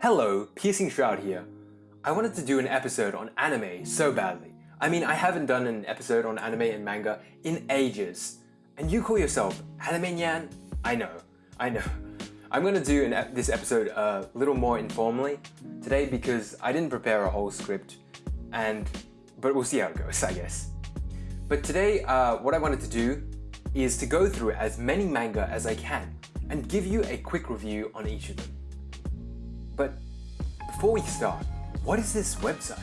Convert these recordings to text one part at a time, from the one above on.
Hello, Piercing Shroud here. I wanted to do an episode on anime so badly. I mean, I haven't done an episode on anime and manga in ages. And you call yourself Anime Nyan? I know, I know. I'm gonna do an, this episode a little more informally today because I didn't prepare a whole script and but we'll see how it goes, I guess. But today, uh, what I wanted to do is to go through as many manga as I can and give you a quick review on each of them. But before we start, what is this website?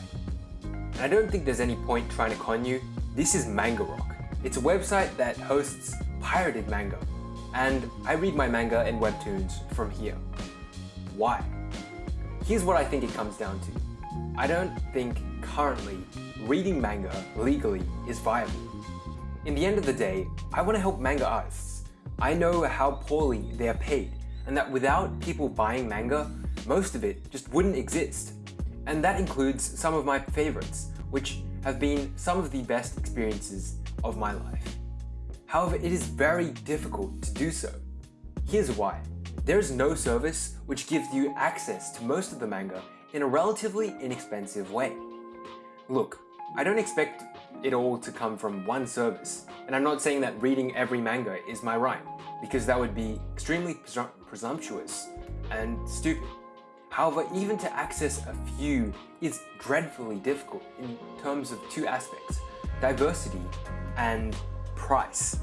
And I don't think there's any point trying to con you. This is Manga Rock. It's a website that hosts pirated manga. And I read my manga and webtoons from here. Why? Here's what I think it comes down to. I don't think currently reading manga legally is viable. In the end of the day, I want to help manga artists. I know how poorly they are paid and that without people buying manga, most of it just wouldn't exist. And that includes some of my favorites, which have been some of the best experiences of my life. However, it is very difficult to do so. Here's why. There is no service which gives you access to most of the manga in a relatively inexpensive way. Look, I don't expect it all to come from one service, and I'm not saying that reading every manga is my right, because that would be extremely presum presumptuous and stupid. However, even to access a few is dreadfully difficult in terms of two aspects, diversity and price.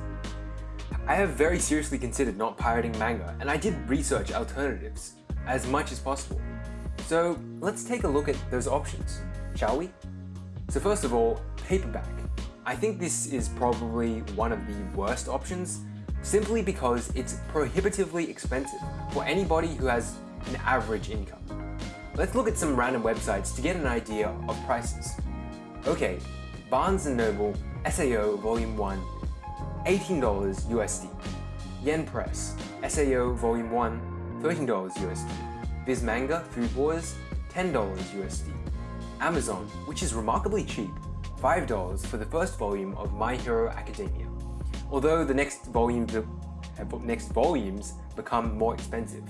I have very seriously considered not pirating manga and I did research alternatives as much as possible. So let's take a look at those options, shall we? So first of all, paperback. I think this is probably one of the worst options simply because it's prohibitively expensive for anybody who has an average income. Let's look at some random websites to get an idea of prices. Okay, Barnes & Noble SAO Volume 1, $18 USD. Yen Press, SAO Volume 1, $13 USD. Viz Manga Food Wars, $10 USD. Amazon, which is remarkably cheap, $5 for the first volume of My Hero Academia. Although the next volumes, uh, next volumes become more expensive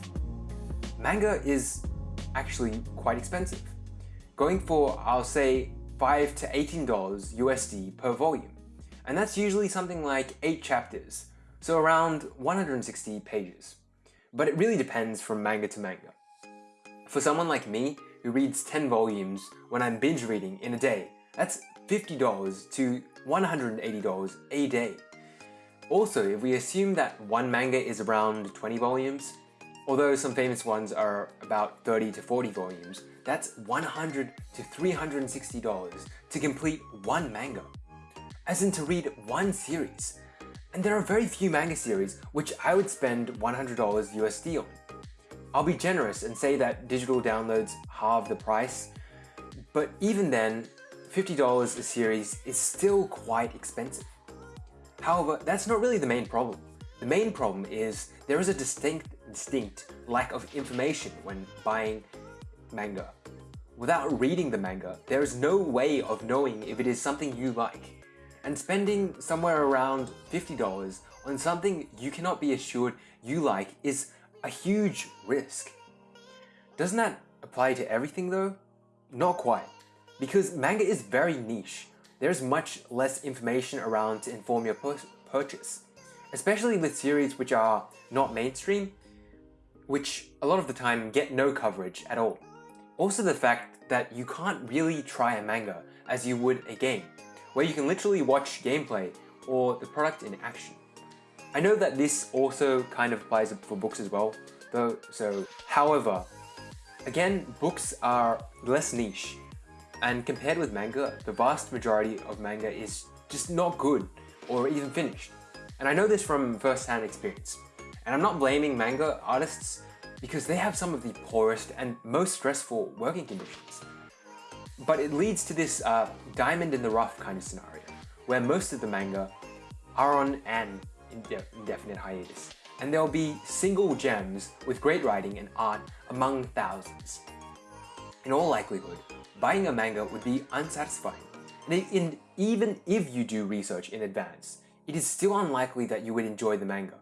manga is actually quite expensive. Going for, I'll say, 5 to $18 USD per volume. And that's usually something like 8 chapters, so around 160 pages. But it really depends from manga to manga. For someone like me, who reads 10 volumes when I'm binge reading in a day, that's $50 to $180 a day. Also, if we assume that one manga is around 20 volumes, Although some famous ones are about 30 to 40 volumes, that's 100 to $360 to complete one manga. As in to read one series. And there are very few manga series which I would spend $100 USD on. I'll be generous and say that digital downloads halve the price, but even then, $50 a series is still quite expensive. However, that's not really the main problem. The main problem is there is a distinct distinct lack of information when buying manga. Without reading the manga, there is no way of knowing if it is something you like. And spending somewhere around $50 on something you cannot be assured you like is a huge risk. Doesn't that apply to everything though? Not quite. Because manga is very niche. There's much less information around to inform your purchase. Especially with series which are not mainstream, which a lot of the time get no coverage at all. Also the fact that you can't really try a manga as you would a game, where you can literally watch gameplay or the product in action. I know that this also kind of applies for books as well, though, so however, again, books are less niche, and compared with manga, the vast majority of manga is just not good or even finished. And I know this from first-hand experience. And I'm not blaming manga artists because they have some of the poorest and most stressful working conditions. But it leads to this uh, diamond in the rough kind of scenario, where most of the manga are on an indefinite hiatus, and there'll be single gems with great writing and art among thousands. In all likelihood, buying a manga would be unsatisfying, and even if you do research in advance, it is still unlikely that you would enjoy the manga.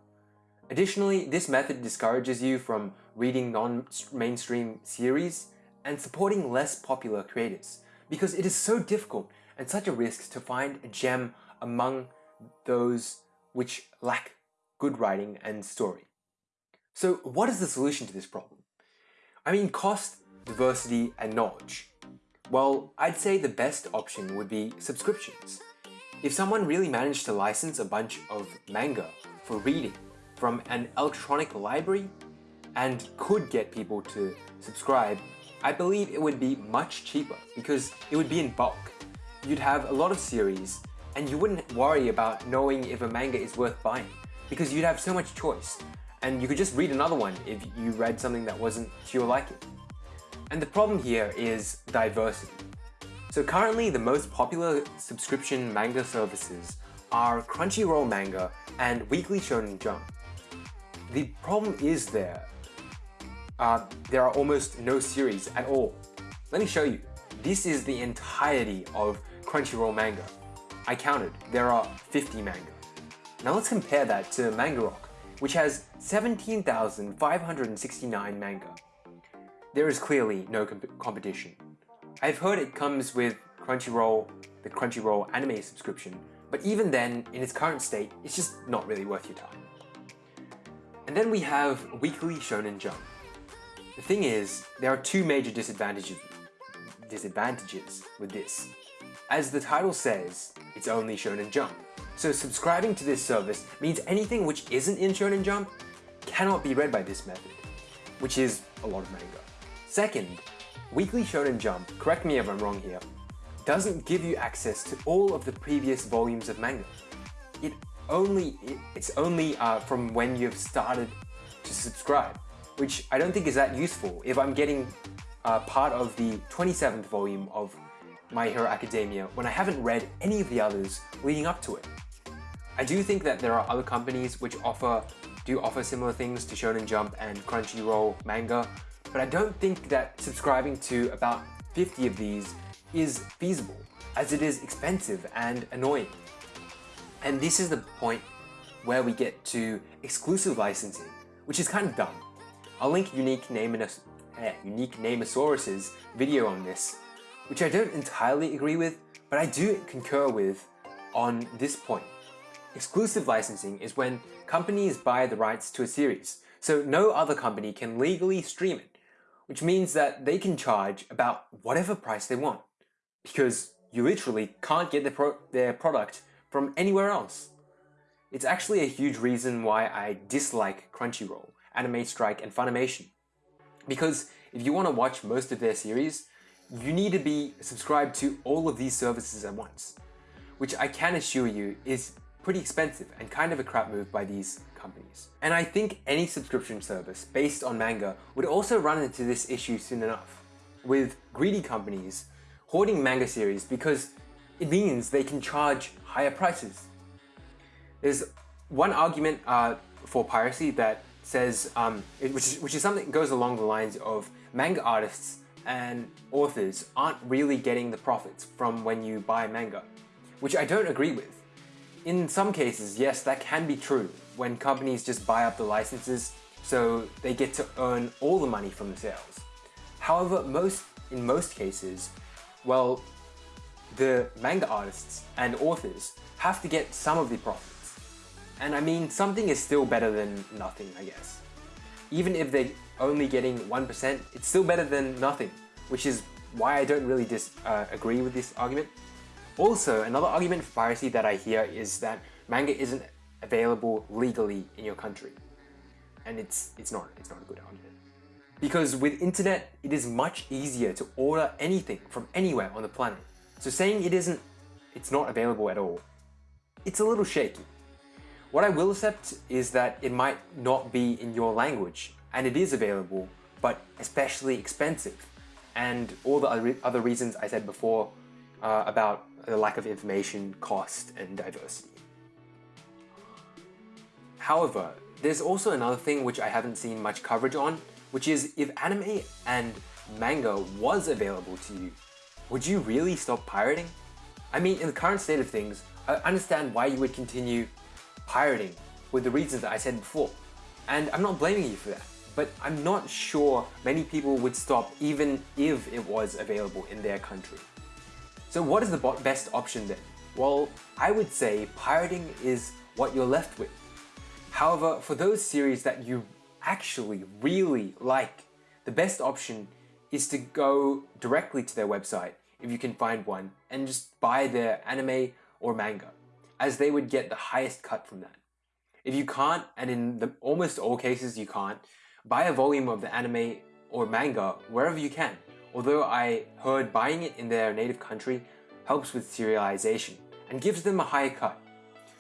Additionally, this method discourages you from reading non-mainstream series and supporting less popular creators because it is so difficult and such a risk to find a gem among those which lack good writing and story. So what is the solution to this problem? I mean cost, diversity and knowledge. Well, I'd say the best option would be subscriptions. If someone really managed to license a bunch of manga for reading from an electronic library and could get people to subscribe, I believe it would be much cheaper because it would be in bulk. You'd have a lot of series and you wouldn't worry about knowing if a manga is worth buying because you'd have so much choice and you could just read another one if you read something that wasn't to your liking. And the problem here is diversity. So currently the most popular subscription manga services are Crunchyroll Manga and Weekly Shonen Jump. The problem is there, uh, there are almost no series at all. Let me show you. This is the entirety of Crunchyroll Manga. I counted, there are 50 manga. Now let's compare that to Manga Rock, which has 17,569 manga. There is clearly no comp competition. I've heard it comes with Crunchyroll, the Crunchyroll anime subscription, but even then, in its current state, it's just not really worth your time. And then we have Weekly Shonen Jump. The thing is, there are two major disadvantages, disadvantages with this. As the title says, it's only Shonen Jump. So subscribing to this service means anything which isn't in Shonen Jump cannot be read by this method, which is a lot of manga. Second, Weekly Shonen Jump, correct me if I'm wrong here, doesn't give you access to all of the previous volumes of manga. It only it's only uh, from when you've started to subscribe, which I don't think is that useful if I'm getting uh, part of the 27th volume of My Hero Academia when I haven't read any of the others leading up to it. I do think that there are other companies which offer do offer similar things to Shonen Jump and Crunchyroll manga, but I don't think that subscribing to about 50 of these is feasible, as it is expensive and annoying. And this is the point where we get to exclusive licensing, which is kind of dumb. I'll link Unique, Name eh, Unique Nameosaurus's video on this, which I don't entirely agree with, but I do concur with on this point. Exclusive licensing is when companies buy the rights to a series, so no other company can legally stream it, which means that they can charge about whatever price they want, because you literally can't get pro their product from anywhere else. It's actually a huge reason why I dislike Crunchyroll, Anime Strike, and Funimation. Because if you want to watch most of their series, you need to be subscribed to all of these services at once, which I can assure you is pretty expensive and kind of a crap move by these companies. And I think any subscription service based on manga would also run into this issue soon enough, with greedy companies hoarding manga series because it means they can charge higher prices. There's one argument uh, for piracy that says, um, it, which, is, which is something that goes along the lines of manga artists and authors aren't really getting the profits from when you buy manga, which I don't agree with. In some cases, yes, that can be true when companies just buy up the licenses so they get to earn all the money from the sales. However, most in most cases, well, the manga artists and authors have to get some of the profits. And I mean, something is still better than nothing, I guess. Even if they're only getting 1%, it's still better than nothing, which is why I don't really dis uh, agree with this argument. Also, another argument for piracy that I hear is that manga isn't available legally in your country. And it's, it's, not, it's not a good argument. Because with internet, it is much easier to order anything from anywhere on the planet. So saying it isn't, it's not available at all, it's a little shaky. What I will accept is that it might not be in your language and it is available, but especially expensive. And all the other reasons I said before uh, about the lack of information, cost, and diversity. However, there's also another thing which I haven't seen much coverage on, which is if anime and manga was available to you, would you really stop pirating? I mean, in the current state of things, I understand why you would continue pirating with the reasons that I said before. And I'm not blaming you for that. but I'm not sure many people would stop even if it was available in their country. So what is the best option then? Well, I would say pirating is what you're left with. However, for those series that you actually really like, the best option is to go directly to their website, if you can find one, and just buy their anime or manga, as they would get the highest cut from that. If you can't, and in the, almost all cases you can't, buy a volume of the anime or manga wherever you can, although I heard buying it in their native country helps with serialization and gives them a higher cut.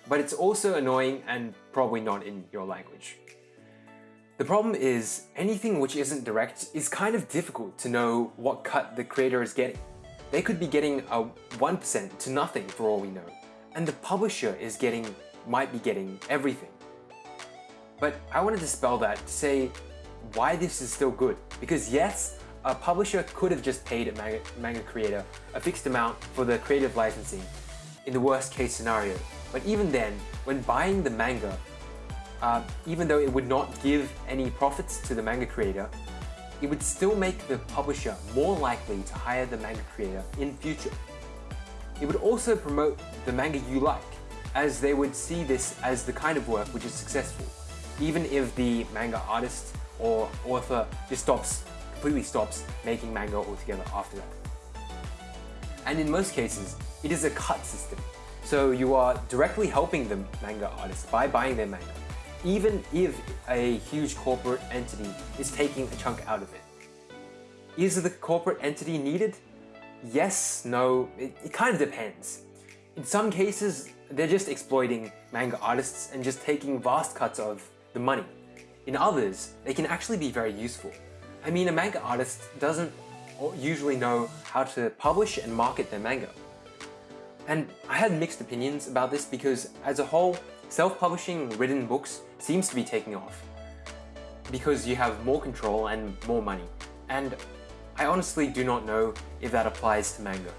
But it's also annoying and probably not in your language. The problem is, anything which isn't direct is kind of difficult to know what cut the creator is getting. They could be getting a 1% to nothing for all we know, and the publisher is getting, might be getting everything. But I want to dispel that to say why this is still good. Because yes, a publisher could have just paid a manga, manga creator a fixed amount for the creative licensing in the worst case scenario. But even then, when buying the manga, uh, even though it would not give any profits to the manga creator, it would still make the publisher more likely to hire the manga creator in future. It would also promote the manga you like, as they would see this as the kind of work which is successful, even if the manga artist or author just stops, completely stops making manga altogether after that. And in most cases, it is a cut system. So you are directly helping the manga artist by buying their manga even if a huge corporate entity is taking a chunk out of it. Is the corporate entity needed? Yes, no, it, it kind of depends. In some cases, they're just exploiting manga artists and just taking vast cuts of the money. In others, they can actually be very useful. I mean, a manga artist doesn't usually know how to publish and market their manga. And I had mixed opinions about this because as a whole, self-publishing written books seems to be taking off because you have more control and more money. And I honestly do not know if that applies to manga.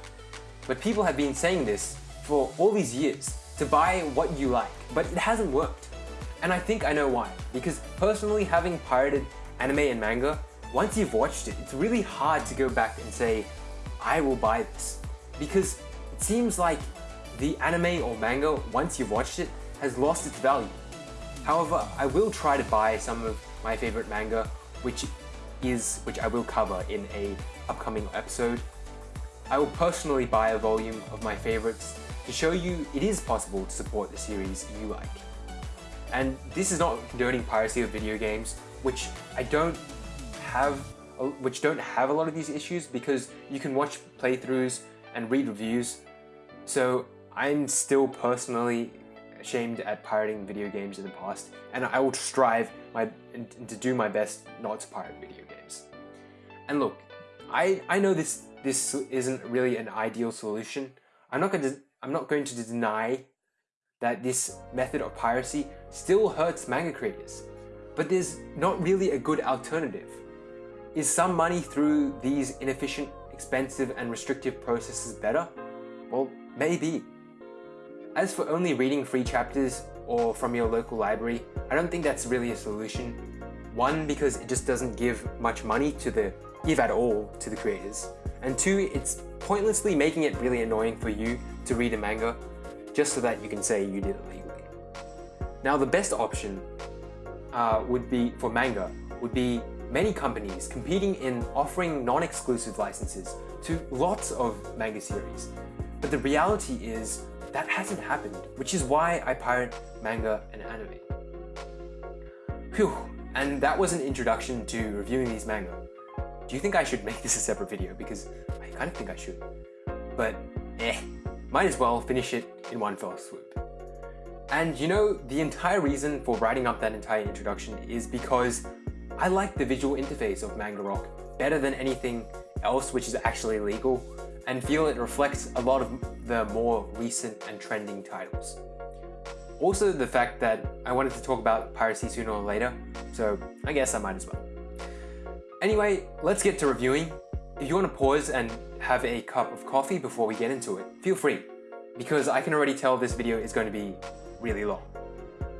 But people have been saying this for all these years, to buy what you like, but it hasn't worked. And I think I know why, because personally having pirated anime and manga, once you've watched it, it's really hard to go back and say, I will buy this. Because it seems like the anime or manga, once you've watched it, has lost its value. However, I will try to buy some of my favorite manga, which is which I will cover in a upcoming episode. I will personally buy a volume of my favorites to show you it is possible to support the series you like. And this is not condoning piracy of video games, which I don't have uh, which don't have a lot of these issues because you can watch playthroughs and read reviews. So I'm still personally ashamed at pirating video games in the past, and I will strive my, to do my best not to pirate video. And look, I, I know this, this isn't really an ideal solution. I'm not, going to, I'm not going to deny that this method of piracy still hurts manga creators, but there's not really a good alternative. Is some money through these inefficient, expensive and restrictive processes better? Well, maybe. As for only reading free chapters or from your local library, I don't think that's really a solution. One, because it just doesn't give much money to the, if at all, to the creators. And two, it's pointlessly making it really annoying for you to read a manga just so that you can say you did it legally. Now the best option uh, would be, for manga, would be many companies competing in offering non-exclusive licenses to lots of manga series. But the reality is that hasn't happened, which is why I pirate manga and anime. Phew, and that was an introduction to reviewing these manga. Do you think I should make this a separate video? Because I kind of think I should. But eh, might as well finish it in one fell swoop. And you know, the entire reason for writing up that entire introduction is because I like the visual interface of Manga Rock better than anything else which is actually legal and feel it reflects a lot of the more recent and trending titles. Also the fact that I wanted to talk about piracy sooner or later, so I guess I might as well. Anyway, let's get to reviewing. If you want to pause and have a cup of coffee before we get into it, feel free, because I can already tell this video is going to be really long.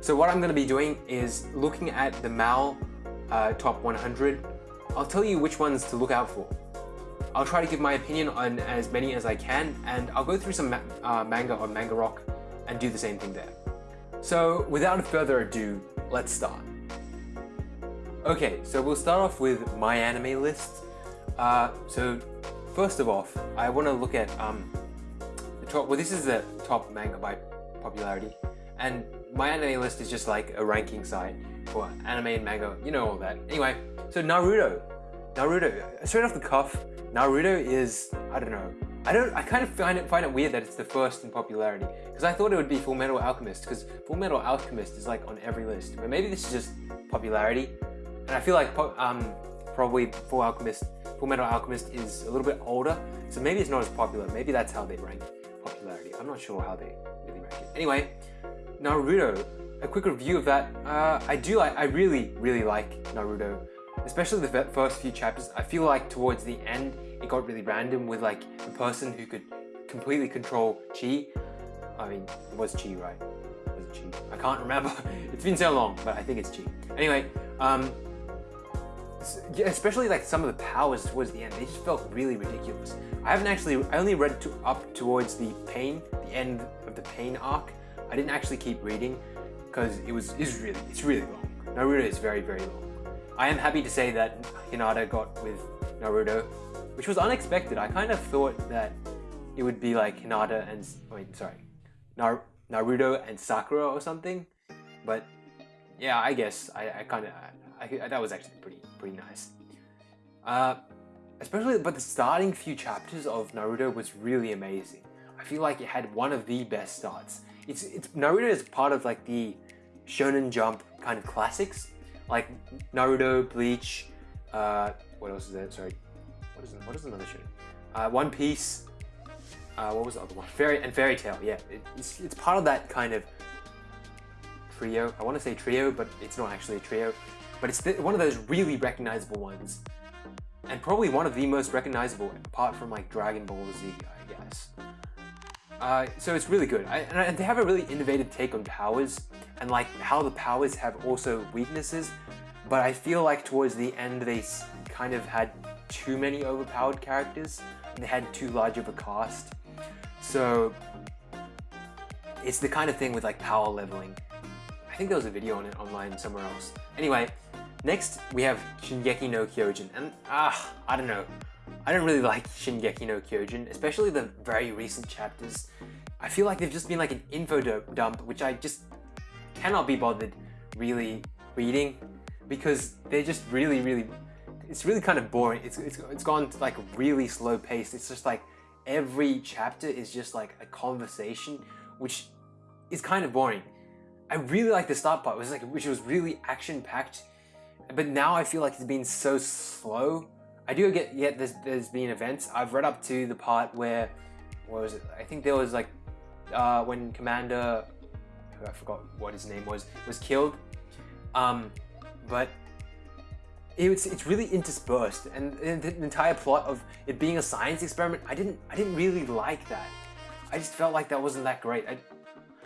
So what I'm going to be doing is looking at the MAL uh, top 100, I'll tell you which ones to look out for. I'll try to give my opinion on as many as I can, and I'll go through some ma uh, manga on Manga Rock and do the same thing there. So, without further ado, let's start. Okay, so we'll start off with my anime list. Uh, so, first of all, I want to look at um, the top. Well, this is the top manga by popularity, and my anime list is just like a ranking site for anime and manga. You know all that. Anyway, so Naruto, Naruto. Straight off the cuff, Naruto is I don't know. I don't. I kind of find it find it weird that it's the first in popularity because I thought it would be Full Metal Alchemist because Full Metal Alchemist is like on every list. But maybe this is just popularity, and I feel like um probably Full Alchemist, Full Metal Alchemist is a little bit older, so maybe it's not as popular. Maybe that's how they rank popularity. I'm not sure how they really rank it. Anyway, Naruto. A quick review of that. Uh, I do like. I really, really like Naruto especially the first few chapters, I feel like towards the end it got really random with like a person who could completely control chi. I mean, it was chi, right? Was it chi? I can't remember. it's been so long, but I think it's chi. Anyway, um, especially like some of the powers towards the end, they just felt really ridiculous. I haven't actually, I only read to, up towards the pain, the end of the pain arc. I didn't actually keep reading because it was, it's really, it's really long. Naruto is very, very long. I am happy to say that Hinata got with Naruto, which was unexpected. I kind of thought that it would be like Hinata and wait, sorry, Nar Naruto and Sakura or something. But yeah, I guess I, I kind of that was actually pretty pretty nice. Uh, especially, but the starting few chapters of Naruto was really amazing. I feel like it had one of the best starts. It's it's Naruto is part of like the Shonen Jump kind of classics like Naruto, Bleach, uh, what else is there? Sorry, what is what is another show? Uh, One Piece. Uh, what was the other one? Fairy and Fairy Tail. Yeah, it, it's it's part of that kind of trio. I want to say trio, but it's not actually a trio. But it's one of those really recognizable ones, and probably one of the most recognizable, apart from like Dragon Ball Z, I guess. Uh, so it's really good. I, and they have a really innovative take on powers and like how the powers have also weaknesses. But I feel like towards the end they kind of had too many overpowered characters. And they had too large of a cast. So it's the kind of thing with like power leveling. I think there was a video on it online somewhere else. Anyway, next we have Shingeki no Kyojin. And ah, I don't know. I don't really like Shingeki no Kyojin, especially the very recent chapters. I feel like they've just been like an info dump, which I just cannot be bothered really reading because they're just really, really, it's really kind of boring. It's, it's, it's gone to like really slow pace. It's just like every chapter is just like a conversation, which is kind of boring. I really like the start part, which was like, which was really action packed. But now I feel like it's been so slow I do get yet there's there's been events. I've read up to the part where what was it? I think there was like uh, when Commander who I forgot what his name was was killed. Um, but it's it's really interspersed, and, and the entire plot of it being a science experiment. I didn't I didn't really like that. I just felt like that wasn't that great. I,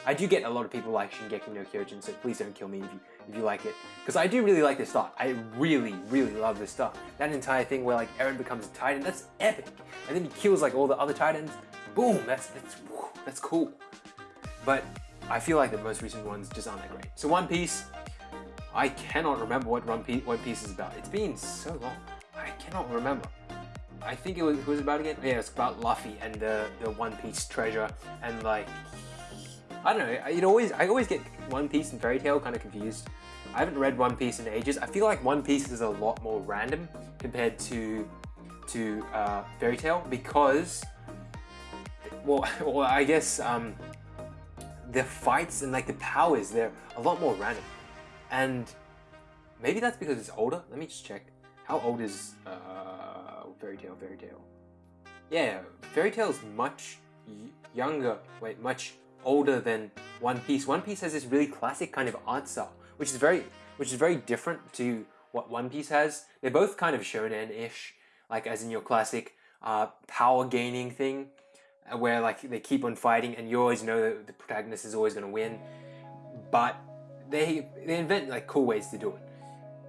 I do get a lot of people like Shingeki no Kyojin, so please don't kill me if you if you like it. Because I do really like this stuff. I really, really love this stuff. That entire thing where like Eren becomes a titan, that's epic. And then he kills like all the other titans. Boom, that's that's that's cool. But I feel like the most recent ones just aren't that great. So One Piece, I cannot remember what One Piece, is about. It's been so long. I cannot remember. I think it was, it was about again? Yeah, it's about Luffy and the, the One Piece treasure and like I don't know. It always I always get One Piece and Fairy Tail kind of confused. I haven't read One Piece in ages. I feel like One Piece is a lot more random compared to to uh, Fairy Tail because, well, well I guess um, the fights and like the powers they're a lot more random, and maybe that's because it's older. Let me just check. How old is uh, Fairy Tail? Fairy Tail. Yeah, Fairy Tail is much younger. Wait, much older than One Piece. One Piece has this really classic kind of art style, which is very, which is very different to what One Piece has. They're both kind of shonen-ish, like as in your classic uh, power gaining thing, uh, where like they keep on fighting and you always know that the protagonist is always going to win, but they they invent like cool ways to do it.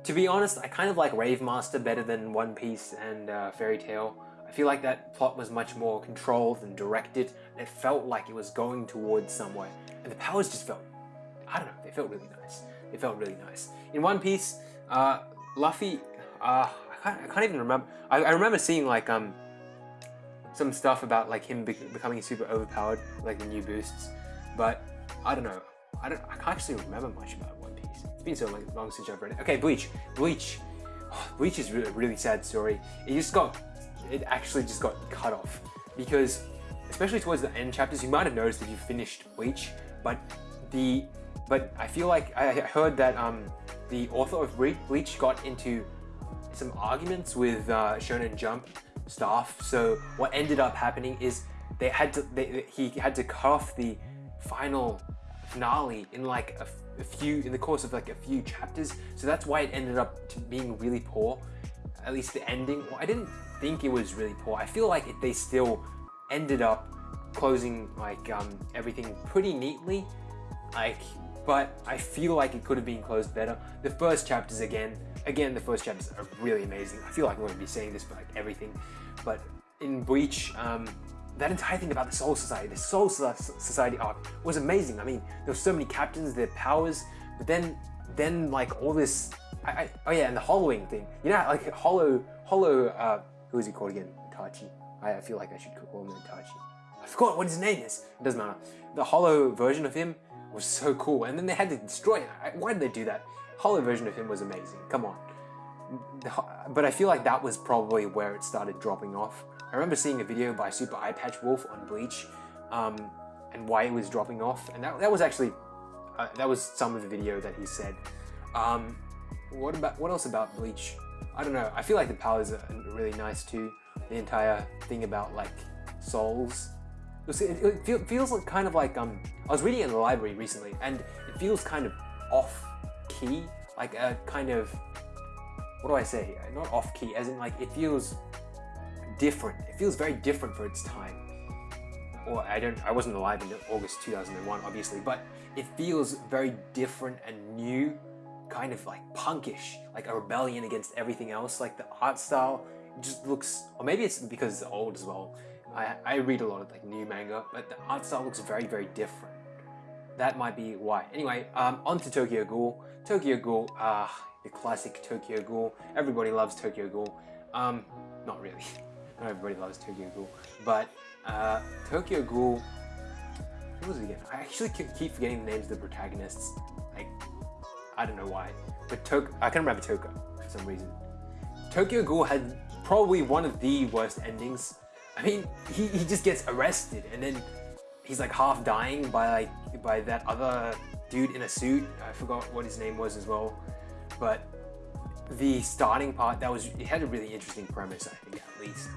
to be honest, I kind of like Rave Master better than One Piece and uh, Fairy Tail. I feel like that plot was much more controlled and directed, and it felt like it was going towards somewhere. And the powers just felt, I don't know, they felt really nice. They felt really nice. In One Piece, uh, Luffy, uh, I, can't, I can't even remember. I, I remember seeing like um some stuff about like him be becoming super overpowered, like the new boosts. But I don't know. I don't. I can't actually remember much about One Piece. It's been so long, long since I've read it. Okay, Bleach. Bleach. Bleach is really, a really sad story. It just got. It actually just got cut off because, especially towards the end chapters, you might have noticed if you finished Bleach, but the. But I feel like I heard that um the author of Bleach got into some arguments with uh, Shonen Jump staff. So what ended up happening is they had to they, he had to cut off the final finale in like a, a, few in the course of like a few chapters. So that's why it ended up being really poor. At least the ending. Well, I didn't think it was really poor. I feel like it, they still ended up closing like um, everything pretty neatly. Like, but I feel like it could have been closed better. The first chapters again, again, the first chapters are really amazing. I feel like I'm going to be saying this for like everything, but in Bleach, um, that entire thing about the Soul Society, the Soul Society arc was amazing. I mean, there were so many captains, their powers, but then, then like all this, I, I, oh yeah, and the hollowing thing. You know, like hollow, hollow, uh, who is he called again? Itachi. I, I feel like I should call him Itachi. I forgot what his name is. It doesn't matter. The hollow version of him was so cool, and then they had to destroy it. Why did they do that? Hollow version of him was amazing. Come on. But I feel like that was probably where it started dropping off. I remember seeing a video by Super Eyepatch Wolf on Bleach um, and why it was dropping off. And that, that was actually, uh, that was some of the video that he said. Um, what about, what else about Bleach? I don't know. I feel like the powers are really nice too. The entire thing about like souls. It, it feels kind of like, um, I was reading in the library recently and it feels kind of off key, like a kind of, what do I say? Not off key, as in like it feels different. It feels very different for its time. Or I don't, I wasn't alive in August 2001, obviously, but it feels very different and new, kind of like punkish, like a rebellion against everything else. Like the art style just looks, or maybe it's because it's old as well. I, I read a lot of like new manga, but the art style looks very, very different. That might be why. Anyway, um, on to Tokyo Ghoul. Tokyo Ghoul, ah, uh, the classic Tokyo Ghoul. Everybody loves Tokyo Ghoul. Um, not really. Not everybody loves Tokyo Ghoul, but uh, Tokyo Ghoul. Who was it again? I actually keep forgetting the names of the protagonists. Like, I don't know why, but Tok I can remember Toka for some reason. Tokyo Ghoul had probably one of the worst endings. I mean, he, he just gets arrested and then he's like half dying by like by that other dude in a suit. I forgot what his name was as well, but the starting part, that was it had a really interesting premise, I think, at least.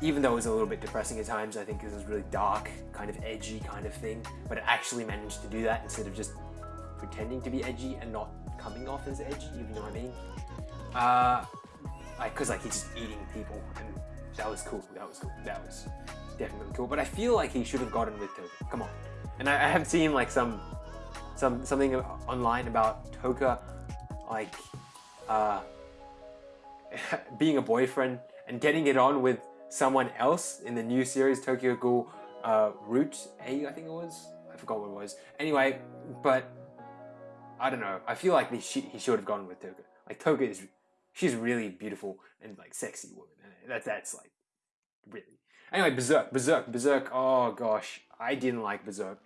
Even though it was a little bit depressing at times, I think it was really dark, kind of edgy kind of thing, but it actually managed to do that instead of just pretending to be edgy and not coming off as edgy, you know what I mean. Uh, like, cause like he's just eating people, and that was cool. That was cool. That was definitely cool. But I feel like he should have gotten with Toka. Come on. And I, I have seen like some, some something online about Toka, like uh, being a boyfriend and getting it on with someone else in the new series Tokyo Ghoul uh, Root A, I think it was. I forgot what it was. Anyway, but I don't know. I feel like he, should have gone with Toka. Like Toka is, she's really beautiful and like sexy woman. That, that's like really. Anyway, Berserk, Berserk, Berserk. Oh gosh, I didn't like Berserk.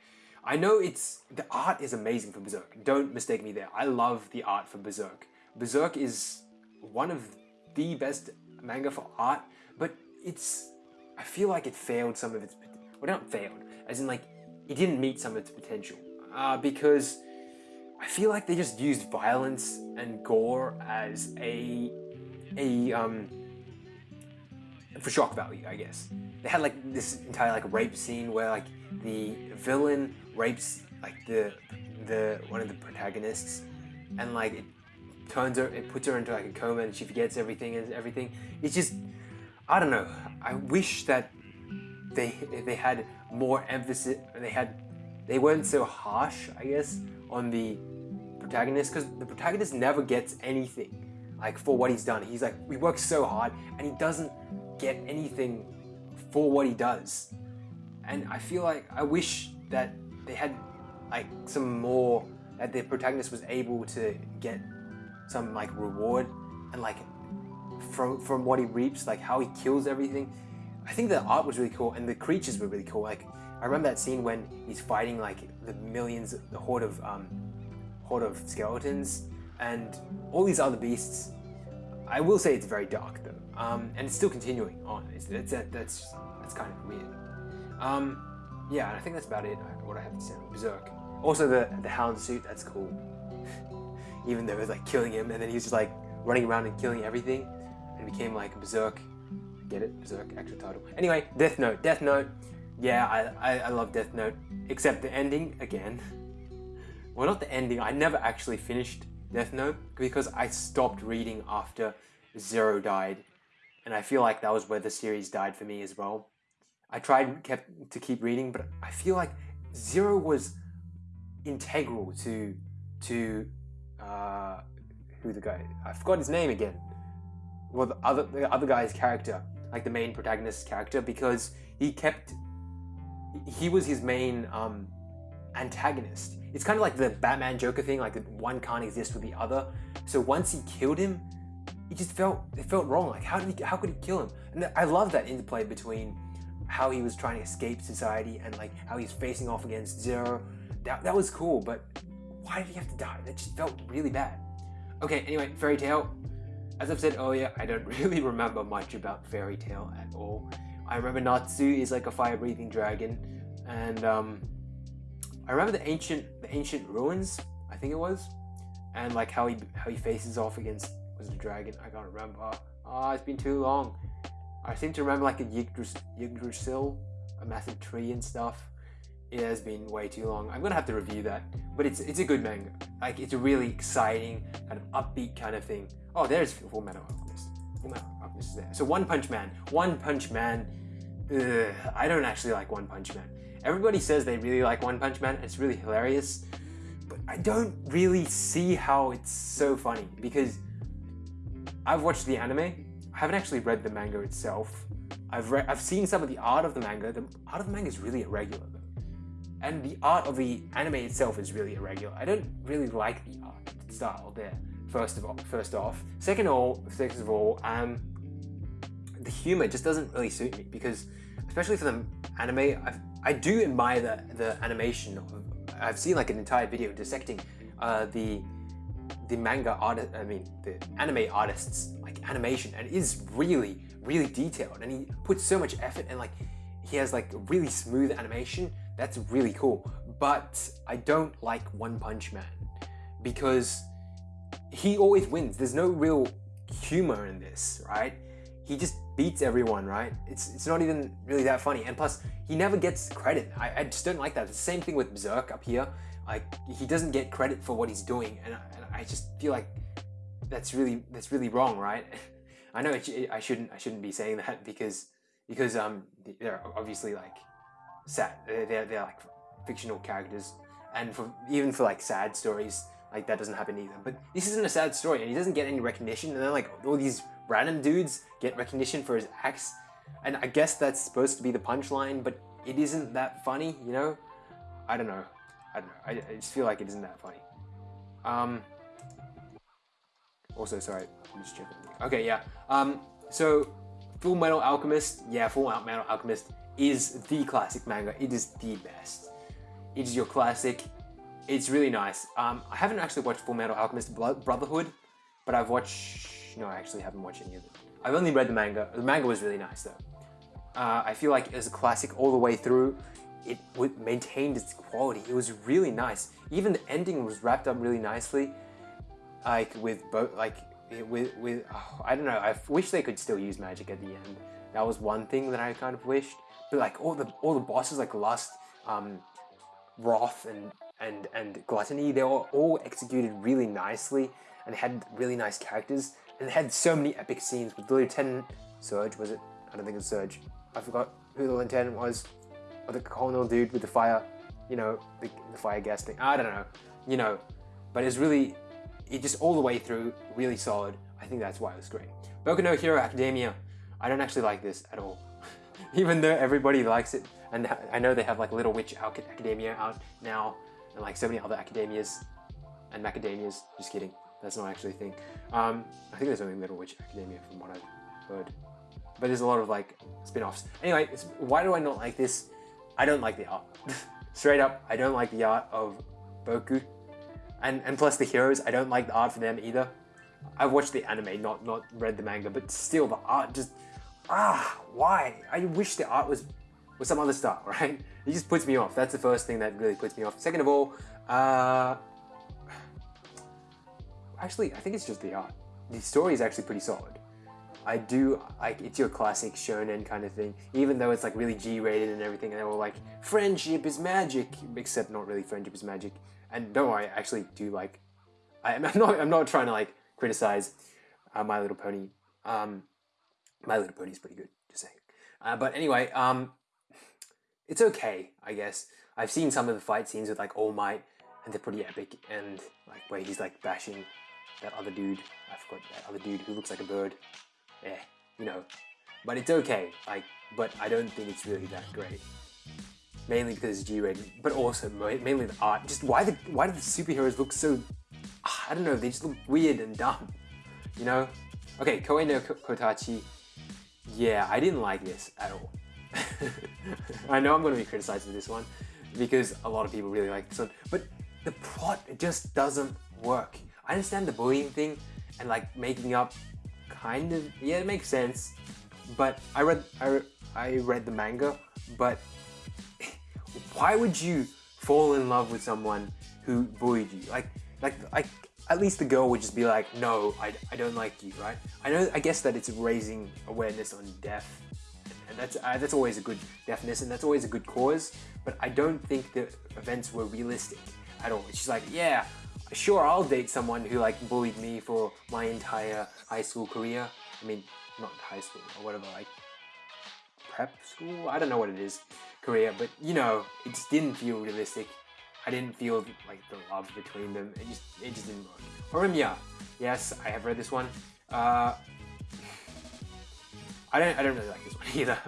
I know it's the art is amazing for Berserk. Don't mistake me there. I love the art for Berserk. Berserk is one of the best manga for art, but it's I feel like it failed some of its well not failed, as in like it didn't meet some of its potential. Uh, because I feel like they just used violence and gore as a a um for shock value, I guess. They had like this entire like rape scene where like the villain rapes like the the one of the protagonists and like it turns her, it puts her into like a coma and she forgets everything and everything. It's just, I don't know. I wish that they they had more emphasis. They had, they weren't so harsh, I guess, on the protagonist because the protagonist never gets anything like for what he's done. He's like he works so hard and he doesn't get anything for what he does. And I feel like I wish that they had like some more that the protagonist was able to get some like reward and like from from what he reaps, like how he kills everything. I think the art was really cool and the creatures were really cool. Like I remember that scene when he's fighting like the millions, the horde of um, horde of skeletons and all these other beasts. I will say it's very dark though, um, and it's still continuing on. It's, it's that's that's kind of weird. Um, yeah, and I think that's about it. What I have to say on Berserk. Also, the the Hound suit. That's cool. Even though it was like killing him, and then he was just like running around and killing everything, and became like Berserk. Get it? Berserk. Actual title. Anyway, Death Note. Death Note. Yeah, I, I, I love Death Note, except the ending again. well, not the ending. I never actually finished Death Note because I stopped reading after Zero died, and I feel like that was where the series died for me as well. I tried kept to keep reading, but I feel like Zero was integral to to uh, who the guy I forgot his name again. Well, the other the other guy's character, like the main protagonist's character, because he kept he was his main um, antagonist. It's kind of like the Batman Joker thing, like one can't exist with the other. So once he killed him, it just felt it felt wrong. Like how did he, how could he kill him? And I love that interplay between how he was trying to escape society and like how he's facing off against Zero. That, that was cool, but why did he have to die? That just felt really bad. Okay, anyway, Fairy Tail. As I've said earlier, I don't really remember much about Fairy Tail at all. I remember Natsu is like a fire-breathing dragon, and um, I remember the ancient the ancient ruins. I think it was, and like how he how he faces off against was the dragon. I can't remember. Ah, oh, it's been too long. I seem to remember like a Yggdrasil, a massive tree and stuff. It has been way too long. I'm gonna have to review that, but it's it's a good manga. Like it's a really exciting kind of upbeat kind of thing. Oh, there's Full Metal Alchemist. Full Metal Alchemist is there. So One Punch Man. One Punch Man. Ugh, I don't actually like One Punch Man. Everybody says they really like One Punch Man. It's really hilarious, but I don't really see how it's so funny because I've watched the anime I haven't actually read the manga itself. I've I've seen some of the art of the manga. The art of the manga is really irregular though, and the art of the anime itself is really irregular. I don't really like the art style there. First of all, first off, second of all, second of all, um, the humor just doesn't really suit me because, especially for the anime, I've, I do admire the the animation. I've seen like an entire video dissecting uh, the the manga artist, I mean, the anime artists like animation, and it is really, really detailed. And he puts so much effort and like he has like really smooth animation. That's really cool. But I don't like One Punch Man because he always wins. There's no real humor in this, right? He just beats everyone, right? It's it's not even really that funny. And plus, he never gets credit. I, I just don't like that. the same thing with Berserk up here. Like he doesn't get credit for what he's doing, and, and I just feel like that's really that's really wrong, right? I know it, I shouldn't I shouldn't be saying that because because um they're obviously like sad they're, they're like fictional characters and for even for like sad stories like that doesn't happen either but this isn't a sad story and he doesn't get any recognition and then like all these random dudes get recognition for his acts and I guess that's supposed to be the punchline but it isn't that funny you know I don't know I don't know I, I just feel like it isn't that funny um also, sorry, I'm just checking. Okay, yeah. Um, so Full Metal Alchemist, yeah, Full Metal Alchemist is the classic manga. It is the best. It is your classic. It's really nice. Um, I haven't actually watched Full Metal Alchemist Brotherhood, but I've watched. No, I actually haven't watched any of it. I've only read the manga. The manga was really nice though. Uh, I feel like it was a classic all the way through. It maintained its quality. It was really nice. Even the ending was wrapped up really nicely like with both like with with oh, I don't know. I wish they could still use magic at the end. That was one thing that I kind of wished. But like all the all the bosses like Lust, um, Wrath, and and and Gluttony, they were all executed really nicely and had really nice characters and they had so many epic scenes with the lieutenant Surge. Was it? I don't think it was Surge. I forgot who the lieutenant was, or the colonel dude with the fire. You know, the, the fire gas thing. I don't know. You know, but it's really, it just all the way through, really solid. I think that's why it was great. Boku no Hero Academia, I don't actually like this at all. Even though everybody likes it, and I know they have like Little Witch Academia out now, and like so many other academias and macadamias. Just kidding, that's not actually a thing. Um, I think there's only Little Witch Academia from what I've heard, but there's a lot of like spin-offs. Anyway, why do I not like this? I don't like the art. Straight up, I don't like the art of Boku, and and plus the heroes. I don't like the art for them either. I've watched the anime, not not read the manga, but still the art just ah why? I wish the art was was some other stuff, right? It just puts me off. That's the first thing that really puts me off. Second of all, uh, actually I think it's just the art. The story is actually pretty solid. I do like it's your classic shonen kind of thing, even though it's like really G-rated and everything, and they were like friendship is magic, except not really friendship is magic. And no, I actually do like. I'm not. I'm not trying to like criticize uh, My Little Pony. Um, My Little Pony is pretty good, just saying. Uh, but anyway, um, it's okay, I guess. I've seen some of the fight scenes with like All Might, and they're pretty epic. And like where he's like bashing that other dude. I forgot that other dude who looks like a bird. Yeah, you know. But it's okay. Like, but I don't think it's really that great. Mainly because it's G-rated, but also mainly the art. Just why the why do the superheroes look so ah, I don't know, they just look weird and dumb, you know? Okay, Koe no Katachi, yeah, I didn't like this at all. I know I'm going to be criticized for this one because a lot of people really like this one, but the plot just doesn't work. I understand the bullying thing and like making up kind of, yeah, it makes sense, but I read, I, I read the manga, but why would you fall in love with someone who bullied you? Like, like, like at least the girl would just be like, no, I, I don't like you, right? I know, I guess that it's raising awareness on death, and that's uh, that's always a good deafness, and that's always a good cause. But I don't think the events were realistic at all. She's like, yeah, sure, I'll date someone who like bullied me for my entire high school career. I mean, not high school or whatever, like prep school. I don't know what it is, career, but you know, it just didn't feel realistic. I didn't feel like the love between them. It just it just didn't work. Horimiya, yes, I have read this one. Uh, I don't I don't really like this one either.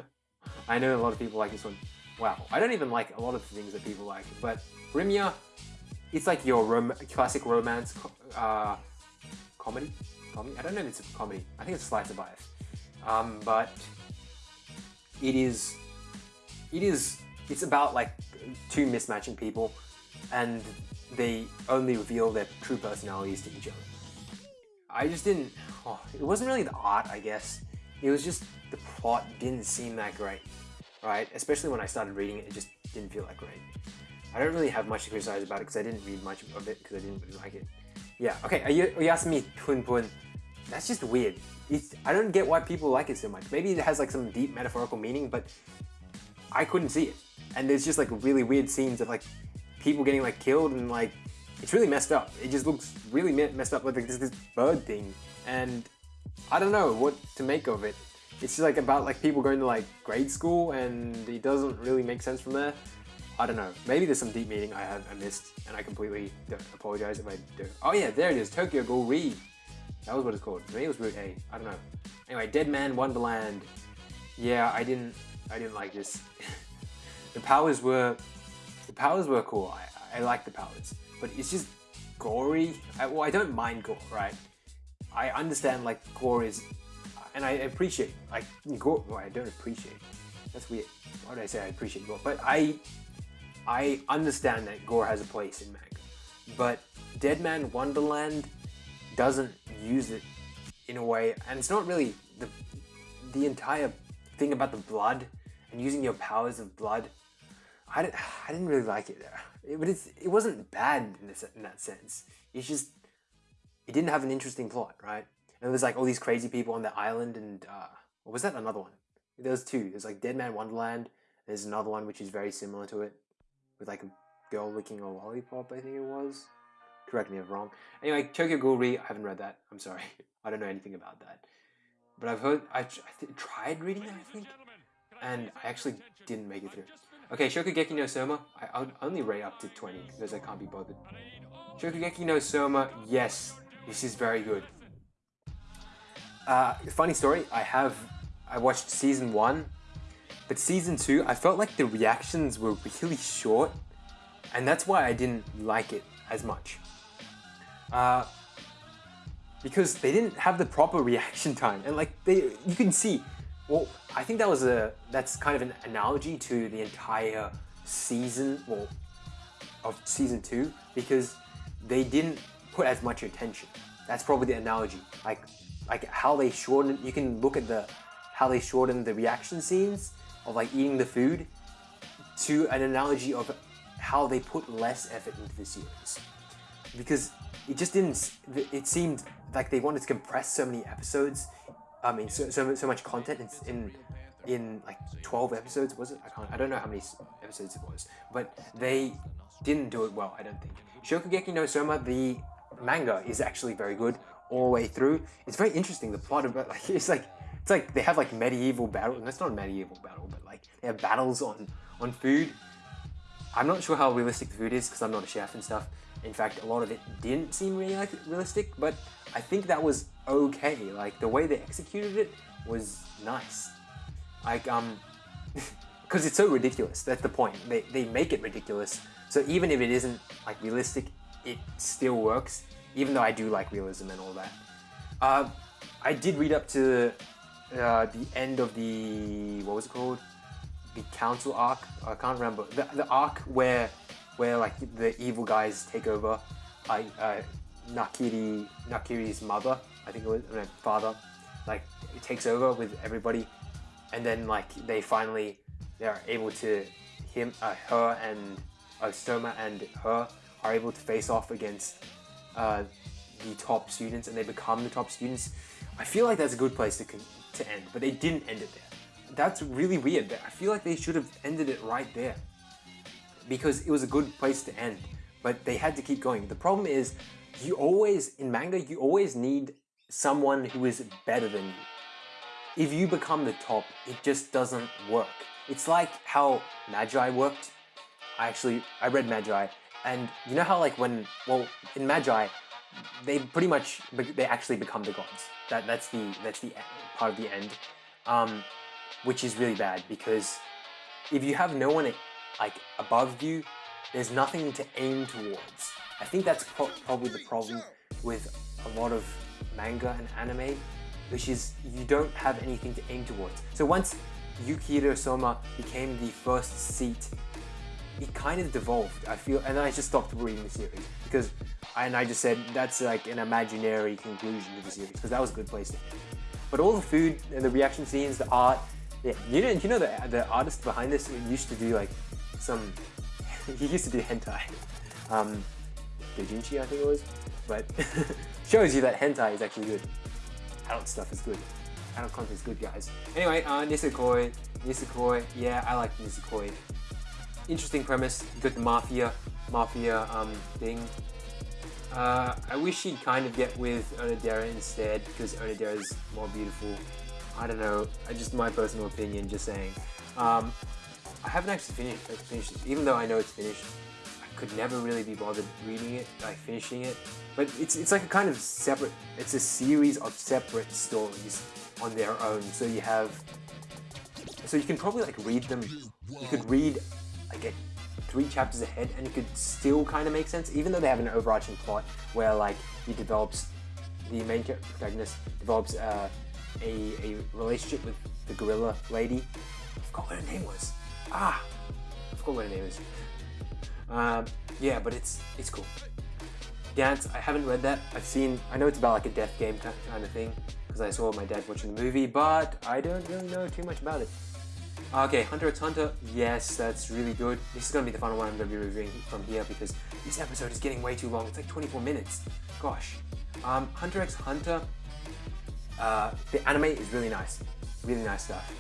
I know a lot of people like this one. Wow, I don't even like a lot of the things that people like, but Horimiya, it's like your rom classic romance uh, comedy. Comedy? I don't know if it's a comedy. I think it's slice of life. Um, but it is it is it's about like two mismatching people and they only reveal their true personalities to each other. I just didn't, oh, it wasn't really the art, I guess. It was just the plot didn't seem that great, right? Especially when I started reading it, it just didn't feel that great. I don't really have much to criticize about it because I didn't read much of it because I didn't really like it. Yeah, okay, uh, Oyasumi Pun Pun. That's just weird. It's, I don't get why people like it so much. Maybe it has like some deep metaphorical meaning, but I couldn't see it. And there's just like really weird scenes of like people getting like killed and like it's really messed up. It just looks really messed up with like this, this bird thing, and I don't know what to make of it. It's just like about like people going to like grade school, and it doesn't really make sense from there. I don't know. Maybe there's some deep meaning I have I missed, and I completely apologize if I do. Oh yeah, there it is. Tokyo Ghoul. That was what it's called. Maybe it was Root A. I don't know. Anyway, Dead Man Wonderland. Yeah, I didn't. I didn't like this. the powers were the powers were cool. I, I like the powers, but it's just gory. I, well, I don't mind gore, right? I understand like gore is, and I appreciate like gore. Well, I don't appreciate. That's weird. Why did I say I appreciate gore? But I, I understand that gore has a place in manga, but Dead Man Wonderland doesn't use it in a way, and it's not really the the entire thing about the blood and using your powers of blood I didn't, I didn't really like it there. It, but it's, it wasn't bad in, this, in that sense. It's just, it didn't have an interesting plot, right? And there's like all these crazy people on the island and, uh, what was that? Another one. There's two. There's like Dead Man Wonderland. There's another one which is very similar to it. With like a girl licking a lollipop, I think it was. Correct me if I'm wrong. Anyway, Tokyo Ghoul I haven't read that. I'm sorry. I don't know anything about that. But I've heard, I, I tried reading it, I think. And I actually didn't make it through. Okay, Shokugeki no Soma, I, I'll only rate up to 20 because I can't be bothered. Shokugeki no Soma, yes, this is very good. Uh, funny story, I have, I watched season one, but season two, I felt like the reactions were really short, and that's why I didn't like it as much. Uh, because they didn't have the proper reaction time, and like they, you can see, well, I think that was a, that's kind of an analogy to the entire season, well, of season two, because they didn't put as much attention. That's probably the analogy. Like like how they shorten you can look at the how they shorten the reaction scenes of like eating the food to an analogy of how they put less effort into the series because it just didn't it seemed like they wanted to compress so many episodes um, i mean so, so, so much content in, in in like 12 episodes was it i can't i don't know how many episodes it was but they didn't do it well i don't think shokugeki no soma the manga is actually very good all the way through. It's very interesting. The plot about like it's like it's like they have like medieval battle. And that's not a medieval battle, but like they have battles on on food. I'm not sure how realistic the food is because I'm not a chef and stuff. In fact, a lot of it didn't seem really like realistic, but I think that was okay. Like the way they executed it was nice. Like um, because it's so ridiculous. That's the point. They they make it ridiculous. So even if it isn't like realistic, it still works even though I do like realism and all that. Uh, I did read up to uh, the end of the what was it called? The council arc. I can't remember the, the arc where where like the evil guys take over. I uh, Nakiri Nakiri's mother, I think it was no, father, like it takes over with everybody, and then like they finally they are able to him uh, her and uh, Soma and her are able to face off against uh, the top students and they become the top students, I feel like that's a good place to, to end, but they didn't end it there. That's really weird. I feel like they should have ended it right there because it was a good place to end, but they had to keep going. The problem is you always, in manga, you always need someone who is better than you. If you become the top, it just doesn't work. It's like how Magi worked. I actually, I read Magi and you know how like when, well, in Magi, they pretty much, they actually become the gods. That, that's the, that's the part of the end. Um, which is really bad because if you have no one like above you, there's nothing to aim towards. I think that's pro probably the problem with a lot of manga and anime, which is you don't have anything to aim towards. So once Yukihira Soma became the first seat it kind of devolved, I feel, and I just stopped reading the series because, I, and I just said that's like an imaginary conclusion to the series because that was a good place to end. But all the food and the reaction scenes, the art, yeah, you know, you know the the artist behind this used to do like some, he used to do hentai, um, Dojinshi I think it was, but shows you that hentai is actually good. Adult stuff is good. Adult content is good, guys. Anyway, uh, Nisekoi, Nisekoi, yeah, I like Nisekoi interesting premise. good mafia, mafia um, thing. Uh, I wish he'd kind of get with Onodera instead because Onodera is more beautiful. I don't know. I just my personal opinion. Just saying. Um, I haven't actually finished, finished it, even though I know it's finished. I could never really be bothered reading it, like finishing it. But it's it's like a kind of separate. It's a series of separate stories on their own. So you have. So you can probably like read them. You could read a, three chapters ahead and it could still kind of make sense, even though they have an overarching plot where like he develops, the main protagonist develops uh, a, a relationship with the gorilla lady. I forgot what her name was. Ah, I forgot what her name is. Um, yeah, but it's it's cool. Gantz, I haven't read that. I've seen, I know it's about like a death game kind of thing because I saw my dad watching the movie, but I don't really know too much about it. Okay, Hunter x Hunter, yes, that's really good. This is going to be the final one I'm going to be reviewing from here because this episode is getting way too long. It's like 24 minutes. Gosh. Um, Hunter x Hunter, uh, the anime is really nice. Really nice stuff.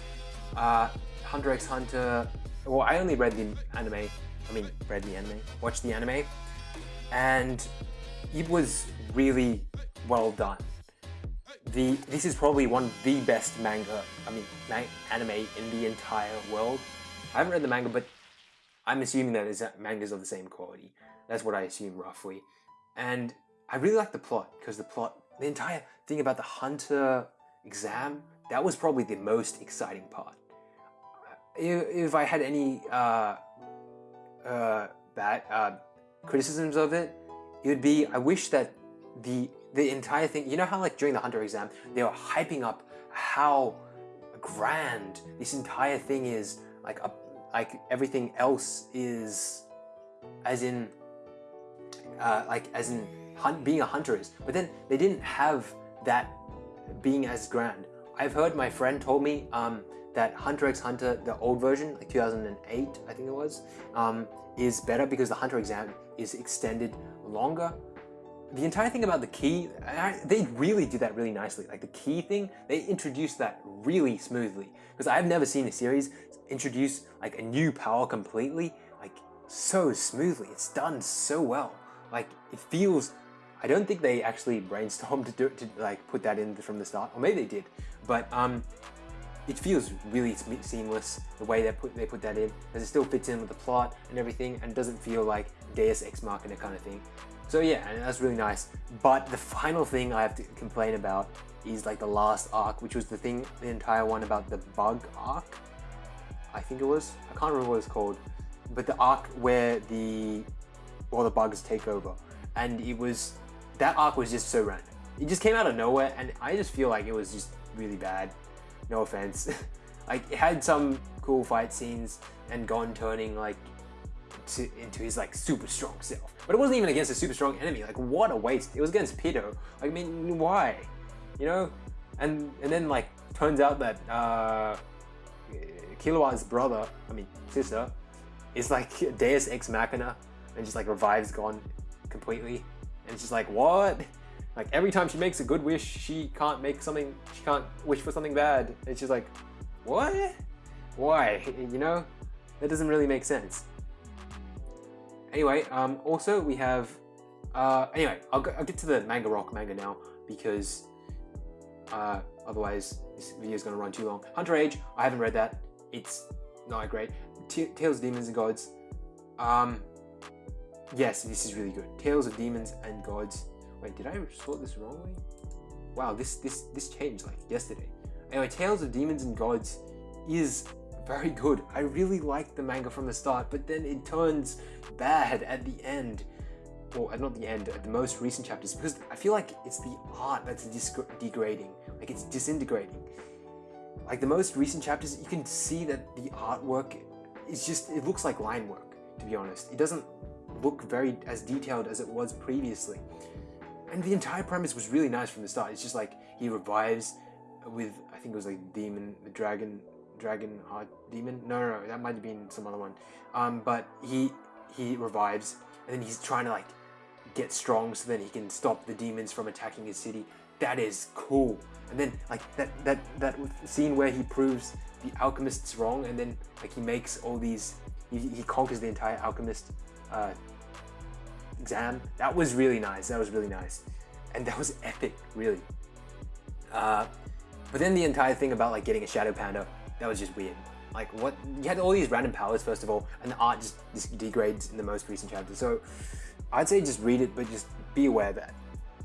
Uh, Hunter x Hunter, well, I only read the anime, I mean, read the anime, watched the anime, and it was really well done the this is probably one of the best manga, I mean, anime in the entire world. I haven't read the manga, but I'm assuming that mangas of the same quality. That's what I assume roughly. and I really like the plot because the plot, the entire thing about the hunter exam, that was probably the most exciting part. If, if I had any uh, uh, bad uh, criticisms of it, it would be I wish that the the entire thing. You know how like during the hunter exam they were hyping up how grand this entire thing is, like a, like everything else is, as in uh, like as in hunt, being a hunter is. But then they didn't have that being as grand. I've heard my friend told me um, that Hunter x Hunter, the old version, like 2008, I think it was, um, is better because the Hunter exam is extended longer. The entire thing about the key, I, they really do that really nicely. Like the key thing, they introduce that really smoothly. Because I've never seen a series introduce like a new power completely, like so smoothly. It's done so well. Like it feels I don't think they actually brainstormed to do it, to like put that in from the start, or maybe they did, but um, it feels really seamless the way they put they put that in, as it still fits in with the plot and everything, and doesn't feel like Deus Ex Machina kind of thing. So yeah, that's really nice. But the final thing I have to complain about is like the last arc, which was the thing, the entire one about the bug arc. I think it was. I can't remember what it's called, but the arc where the all the bugs take over, and it was that arc was just so random. It just came out of nowhere, and I just feel like it was just really bad. No offense. like it had some cool fight scenes and Gon turning like to, into his like super strong self, but it wasn't even against a super strong enemy. Like what a waste! It was against Pito. I mean, why? You know? And and then like turns out that uh, Killua's brother, I mean sister, is like Deus Ex Machina and just like revives Gon completely. And it's just like, what? Like every time she makes a good wish, she can't make something, she can't wish for something bad. It's just like, what? Why? You know? That doesn't really make sense. Anyway, um, also we have, uh, anyway, I'll, go, I'll get to the manga rock manga now because uh, otherwise this video is going to run too long. Hunter Age, I haven't read that. It's not great. T Tales of Demons and Gods, um, Yes, this is really good. Tales of Demons and Gods. Wait, did I sort this wrongly? Wow, this this this changed like yesterday. Anyway, Tales of Demons and Gods is very good. I really liked the manga from the start, but then it turns bad at the end. Or well, uh, not the end, at the most recent chapters, because I feel like it's the art that's degrading. Like it's disintegrating. Like the most recent chapters, you can see that the artwork is just, it looks like line work, to be honest. It doesn't look very as detailed as it was previously. And the entire premise was really nice from the start. It's just like he revives with I think it was like demon, the dragon, dragon heart demon. No, no, no, that might have been some other one. Um, but he he revives, and then he's trying to like get strong so then he can stop the demons from attacking his city. That is cool. And then like that that that scene where he proves the alchemists wrong, and then like he makes all these, he, he conquers the entire alchemist uh, exam. That was really nice. That was really nice. And that was epic, really. Uh, but then the entire thing about like getting a Shadow Panda, that was just weird. Like what, you had all these random powers first of all, and the art just, just degrades in the most recent chapter. So I'd say just read it, but just be aware that,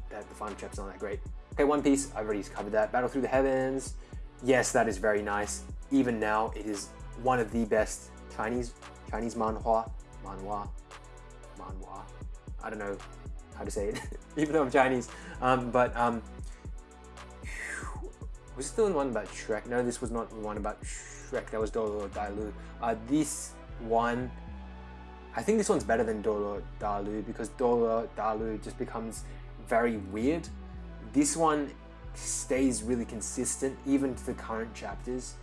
that the final chapter's not that great. Okay, One Piece, I've already covered that. Battle Through the Heavens, yes, that is very nice. Even now, it is one of the best Chinese Chinese manhua, manhua, manhua. I don't know how to say it, even though I'm Chinese. Um, but um, was the one about Shrek? No, this was not one about Shrek. That was Douluo Dalu. Uh, this one, I think this one's better than Douluo Dalu because Douluo Dalu just becomes very weird. This one stays really consistent even to the current chapters.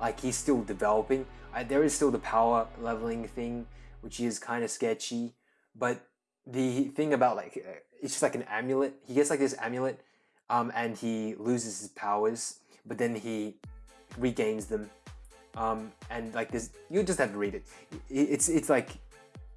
Like he's still developing. Uh, there is still the power leveling thing, which is kind of sketchy. But the thing about like uh, it's just like an amulet. He gets like this amulet, um, and he loses his powers, but then he regains them. Um, and like this, you just have to read it. It's it's like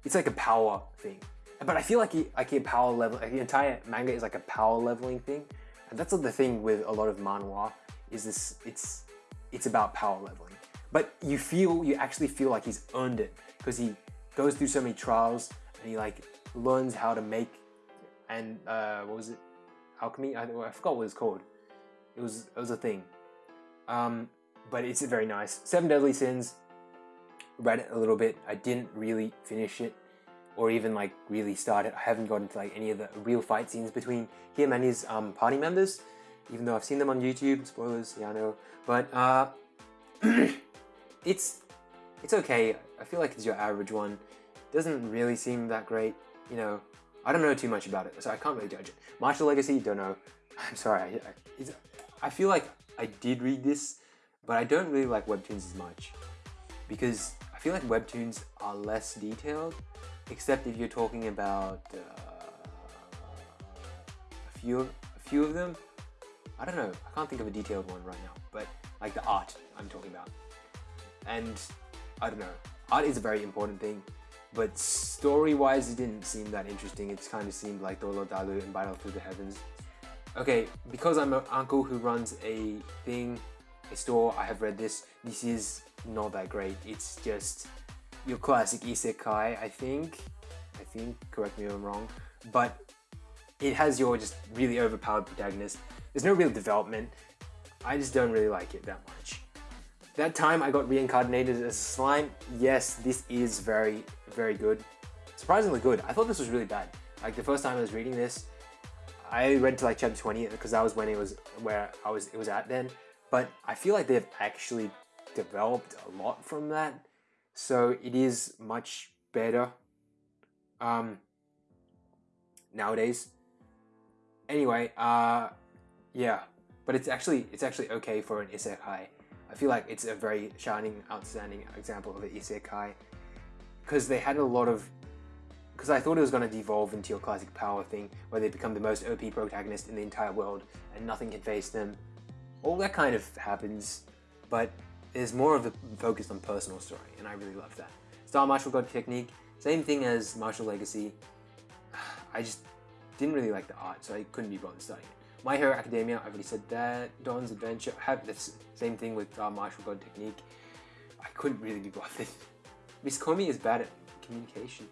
it's like a power thing. But I feel like he, like a power level, like the entire manga is like a power leveling thing, and that's the thing with a lot of manhwa is this. It's it's about power leveling, but you feel you actually feel like he's earned it because he goes through so many trials and he like learns how to make and uh, what was it? Alchemy. I, I forgot what it's called. It was it was a thing. Um, but it's very nice. Seven Deadly Sins. Read it a little bit. I didn't really finish it, or even like really start it. I haven't gotten to like any of the real fight scenes between him and his um, party members, even though I've seen them on YouTube. Spoilers, yeah, I know. But uh, it's it's okay. I feel like it's your average one. Doesn't really seem that great. You know, I don't know too much about it, so I can't really judge it. Martial Legacy, don't know. I'm sorry. I, I, I feel like I did read this, but I don't really like webtoons as much because I feel like webtoons are less detailed, except if you're talking about uh, a few a few of them. I don't know. I can't think of a detailed one right now, but like the art I'm talking about, and I don't know. Art is a very important thing, but story-wise, it didn't seem that interesting. It kind of seemed like Douluo Dalu and Battle Through the Heavens. Okay, because I'm an uncle who runs a thing, a store, I have read this. This is not that great. It's just your classic isekai, I think. I think, correct me if I'm wrong. But it has your just really overpowered protagonist. There's no real development. I just don't really like it that much. That time I got reincarnated as a slime. Yes, this is very, very good. Surprisingly good. I thought this was really bad. Like the first time I was reading this, I read to like chapter 20 because that was when it was where I was it was at then. But I feel like they've actually developed a lot from that. So it is much better um, nowadays. Anyway, uh, yeah, but it's actually it's actually okay for an isekai. I feel like it's a very shining, outstanding example of an isekai because they had a lot of. Because I thought it was going to devolve into your classic power thing, where they become the most OP protagonist in the entire world and nothing can face them. All that kind of happens, but there's more of a focus on personal story, and I really love that. Star Martial God Technique, same thing as Martial Legacy. I just didn't really like the art, so I couldn't be bothered studying it. My Hero Academia, I've already said that. Dawn's Adventure, I have the same thing with uh, Martial God Technique. I couldn't really be bothered. Miss Komi is bad at communication.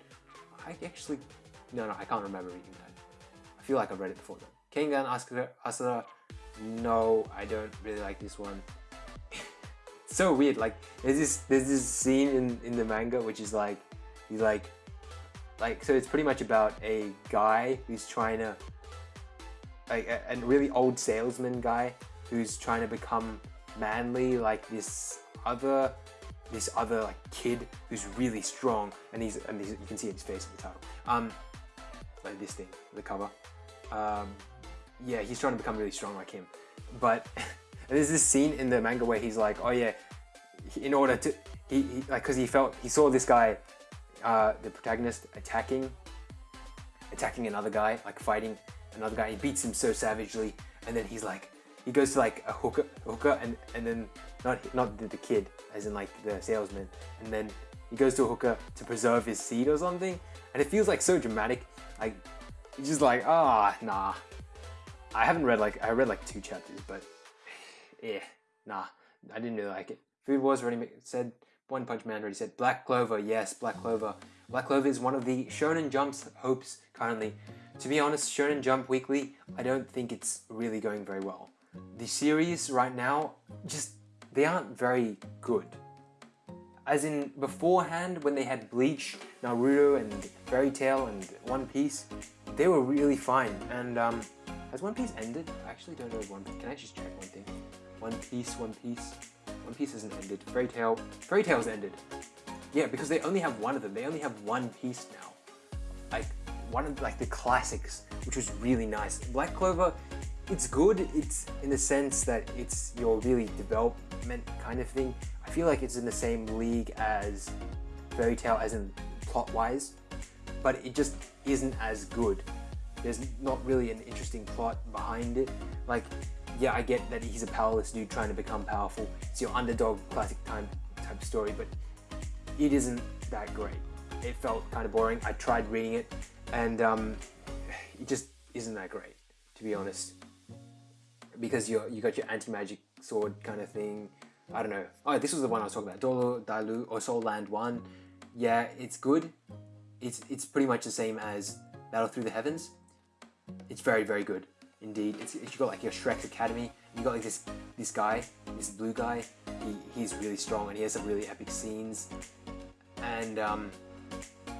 I actually, no, no, I can't remember reading that. I feel like I've read it before though. Kengan Asura, Asura, no, I don't really like this one. so weird, like, there's this, there's this scene in, in the manga which is like, he's like, like, so it's pretty much about a guy who's trying to like a, a really old salesman guy who's trying to become manly like this other this other like kid who's really strong and he's and he's, you can see his face at the title um like this thing the cover. Um yeah he's trying to become really strong like him. But there's this scene in the manga where he's like oh yeah in order to he, he like because he felt he saw this guy uh the protagonist attacking attacking another guy like fighting another guy. He beats him so savagely, and then he's like, he goes to like a hooker, hooker, and and then not not the, the kid, as in like the salesman, and then he goes to a hooker to preserve his seed or something, and it feels like so dramatic. Like he's just like, ah, oh, nah. I haven't read like I read like two chapters, but yeah, nah, I didn't really like it. Food Wars already said One Punch Man already said Black Clover. Yes, Black Clover. Black Clover is one of the Shonen Jump's hopes currently. To be honest, Shonen Jump Weekly, I don't think it's really going very well. The series right now, just, they aren't very good. As in, beforehand, when they had Bleach, Naruto, and Fairy Tail, and One Piece, they were really fine. And, um, has One Piece ended? I actually don't know One Piece. Can I just check one thing? One Piece, One Piece. One Piece hasn't ended. Fairy Tail. Fairy Tail's ended. Yeah, because they only have one of them. They only have one piece now. Like, one of like the classics, which was really nice. Black Clover, it's good. It's in the sense that it's your really development kind of thing. I feel like it's in the same league as Fairy Tail as in plot-wise, but it just isn't as good. There's not really an interesting plot behind it. Like, yeah, I get that he's a powerless dude trying to become powerful. It's your underdog classic time type story, but it isn't that great. It felt kind of boring. I tried reading it and um, it just isn't that great, to be honest. Because you you got your anti-magic sword kind of thing. I don't know. Oh, this was the one I was talking about. Douluo Dalu or Soul Land 1. Yeah, it's good. It's, it's pretty much the same as Battle Through the Heavens. it's very very good indeed. It's, you got like your Shrek Academy. You got like this this guy, this blue guy. He, he's really strong and he has some really epic scenes. And um,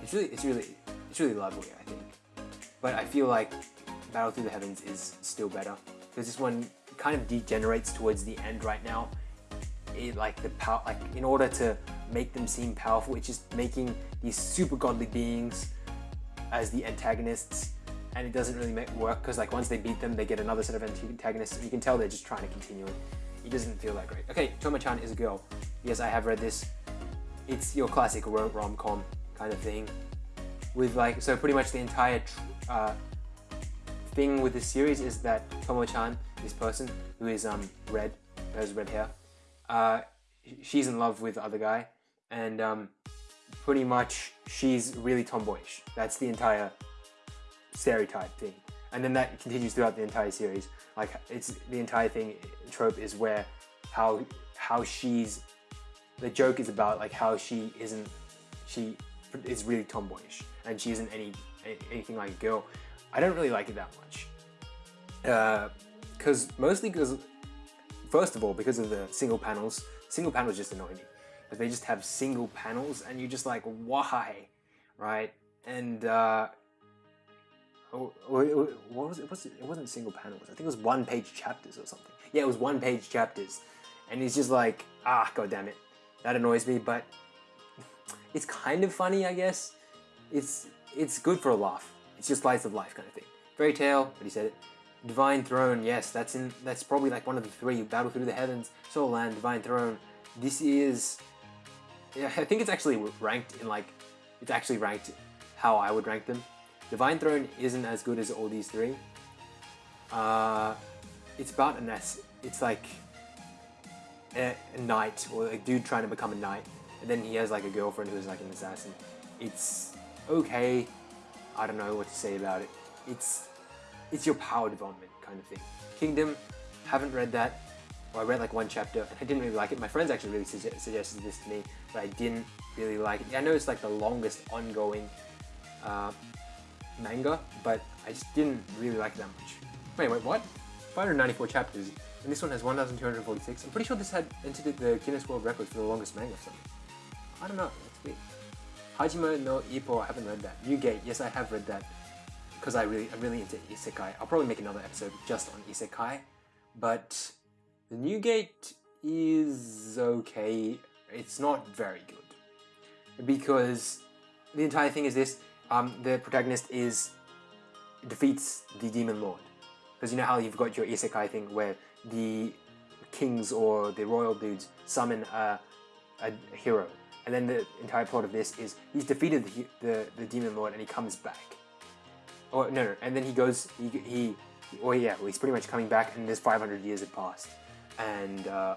it's really it's really it's really lovely. I think. But I feel like Battle Through the Heavens is still better because this one kind of degenerates towards the end right now. It, like the power, like in order to make them seem powerful, it's just making these super godly beings as the antagonists and it doesn't really make work because like once they beat them they get another set of antagonists and you can tell they're just trying to continue it. It doesn't feel that great. Okay, Tomo-chan is a girl. Yes, I have read this. It's your classic rom-com kind of thing with like, so pretty much the entire uh, thing with this series is that Tomo-chan, this person who is um red, has red hair, uh, she's in love with the other guy and um, pretty much she's really tomboyish. That's the entire stereotype thing. And then that continues throughout the entire series. Like it's the entire thing trope is where how how she's the joke is about like how she isn't she is really tomboyish and she isn't any anything like a girl. I don't really like it that much. Because uh, mostly because first of all because of the single panels. Single panels just annoy me. But they just have single panels and you're just like why, right? And uh, Oh, what was it? Was it wasn't single panels. I think it was one page chapters or something. Yeah, it was one page chapters. And he's just like, ah, god damn it. That annoys me, but it's kind of funny, I guess. It's it's good for a laugh. It's just slice of life kind of thing. Fairy tale, but he said it. Divine Throne, yes, that's in that's probably like one of the three. You Battle Through the Heavens, Soul Land, Divine Throne. This is yeah, I think it's actually ranked in like it's actually ranked how I would rank them Divine Throne isn't as good as all these three. Uh, it's about an. It's like a, a, knight or a dude trying to become a knight, and then he has like a girlfriend who's like an assassin. It's okay. I don't know what to say about it. It's it's your power development kind of thing. Kingdom, haven't read that. Well, I read like one chapter and I didn't really like it. My friends actually really suge suggested this to me, but I didn't really like it. I know it's like the longest ongoing uh, manga, but I just didn't really like it that much. Wait, wait, what? 594 chapters, and this one has 1,246. I'm pretty sure this had entered the Guinness World Record for the longest manga or something. I don't know, that's weird. Hajime no Ippo, I haven't read that. New Gate, yes I have read that. Because I really, I'm really into Isekai. I'll probably make another episode just on Isekai. But the New Gate is okay. It's not very good. Because the entire thing is this, um, the protagonist is defeats the demon lord. Because you know how you've got your isekai thing where the kings or the royal dudes summon a, a hero. And then the entire plot of this is he's defeated the, the, the demon lord and he comes back. Or no, no, and then he goes, he, he or yeah, well, he's pretty much coming back and there's 500 years have passed. And uh,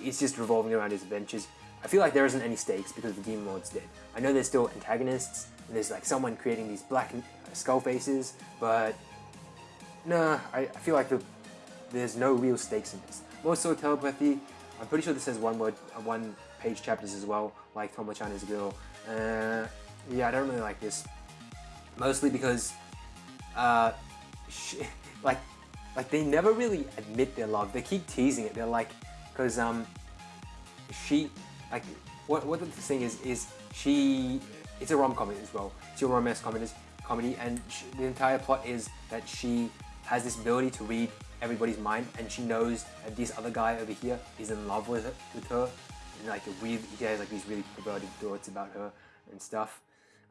it's just revolving around his adventures. I feel like there isn't any stakes because the demon lord's dead. I know there's still antagonists and there's like someone creating these black skull faces, but nah, I, I feel like the, there's no real stakes in this. Also telepathy, I'm pretty sure this has one word, uh, one page chapters as well, like Tomo-chan girl. Uh, yeah, I don't really like this. Mostly because, uh, she, like, like they never really admit their love. They keep teasing it. They're like, because um, she, like, what what the thing is is she it's a rom com as well. It's a romance comedy, comedy, and she, the entire plot is that she has this ability to read everybody's mind, and she knows that this other guy over here is in love with her, with her, and like weird, he has like these really perverted thoughts about her and stuff.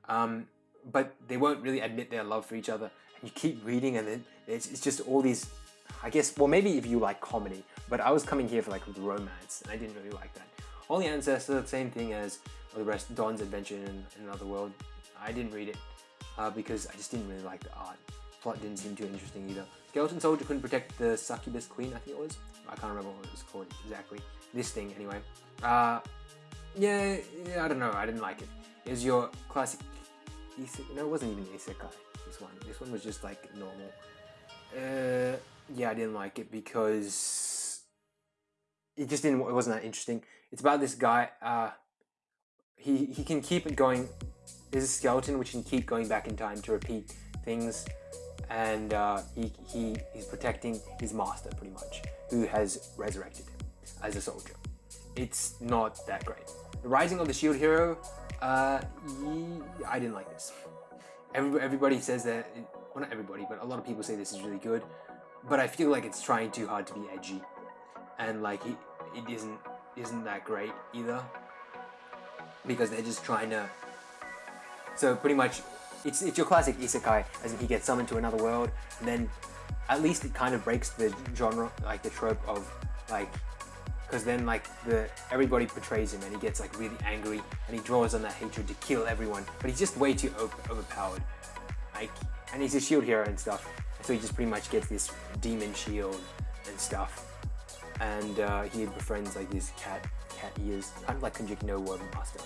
Um, but they won't really admit their love for each other, and you keep reading, and then it's, it's just all these. I guess, well, maybe if you like comedy, but I was coming here for like romance, and I didn't really like that. Holy Ancestor, same thing as the rest, Dawn's Adventure in, in Another World. I didn't read it uh, because I just didn't really like the art. Plot didn't seem too interesting either. Skeleton Soldier couldn't protect the Succubus Queen, I think it was. I can't remember what it was called exactly. This thing, anyway. Uh, yeah, yeah, I don't know. I didn't like it. It was your classic. Isekai. No, it wasn't even isekai. This one. This one was just like normal. Uh, yeah, I didn't like it because it just didn't. It wasn't that interesting. It's about this guy. Uh, he, he can keep it going. There's a skeleton which can keep going back in time to repeat things. and uh, he, he he's protecting his master pretty much, who has resurrected as a soldier. It's not that great. The Rising of the Shield Hero, uh, I didn't like this. Everybody, everybody says that, well not everybody, but a lot of people say this is really good, but I feel like it's trying too hard to be edgy, and like it, it isn't isn't that great either, because they're just trying to. So pretty much, it's it's your classic isekai, as in he gets summoned to another world, and then at least it kind of breaks the genre, like the trope of like because then like the everybody portrays him and he gets like really angry and he draws on that hatred to kill everyone but he's just way too over overpowered. Like and he's a shield hero and stuff so he just pretty much gets this demon shield and stuff. And uh, he befriends like this cat cat ears kind of like Kenjiki no Word Master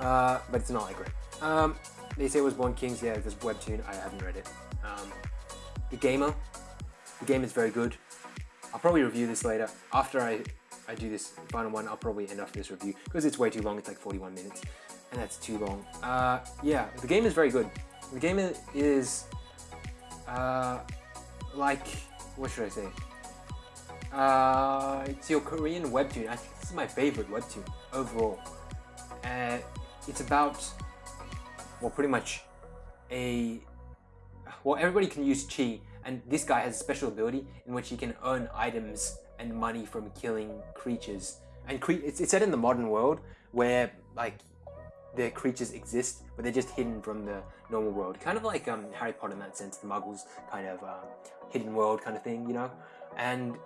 uh, but it's not like great. Um, they say it was Born Kings. Yeah this webtoon I haven't read it. Um, the gamer. The game is very good. I'll probably review this later after I I do this final one, I'll probably end off this review because it's way too long. It's like 41 minutes, and that's too long. Uh, yeah, the game is very good. The game is uh, like what should I say? Uh, it's your Korean webtoon. I think this is my favorite webtoon overall. Uh, it's about well, pretty much a well, everybody can use chi, and this guy has a special ability in which he can earn items and money from killing creatures. And cre it's, it's set in the modern world where like the creatures exist, but they're just hidden from the normal world. Kind of like um, Harry Potter in that sense, the Muggles kind of um, hidden world kind of thing, you know. And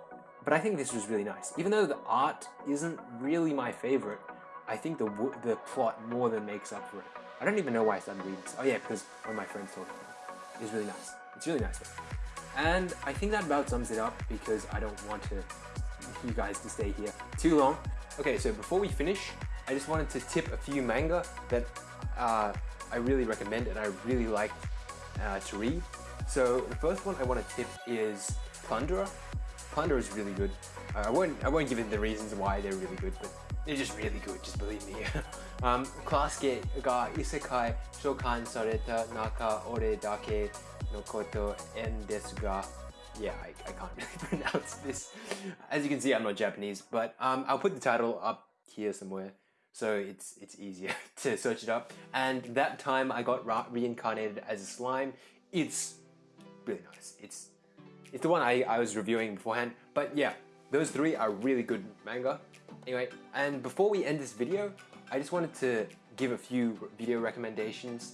but I think this was really nice, even though the art isn't really my favorite. I think the the plot more than makes up for it. I don't even know why I started reading this. Oh yeah, because one of my friends told me. It's really nice. It's really nice. And I think that about sums it up because I don't want to you guys to stay here too long. Okay, so before we finish, I just wanted to tip a few manga that uh, I really recommend and I really like uh, to read. So the first one I want to tip is Plunderer. Plunderer is really good. Uh, I won't I won't give it the reasons why they're really good, but they're just really good. Just believe me. um, クラスケが異世界召喚された中、俺だけのことんですが yeah, I, I can't really pronounce this. As you can see, I'm not Japanese, but um, I'll put the title up here somewhere so it's it's easier to search it up. And that time I got reincarnated as a slime. It's really nice. It's it's the one I, I was reviewing beforehand. But yeah, those three are really good manga. Anyway, and before we end this video, I just wanted to give a few video recommendations.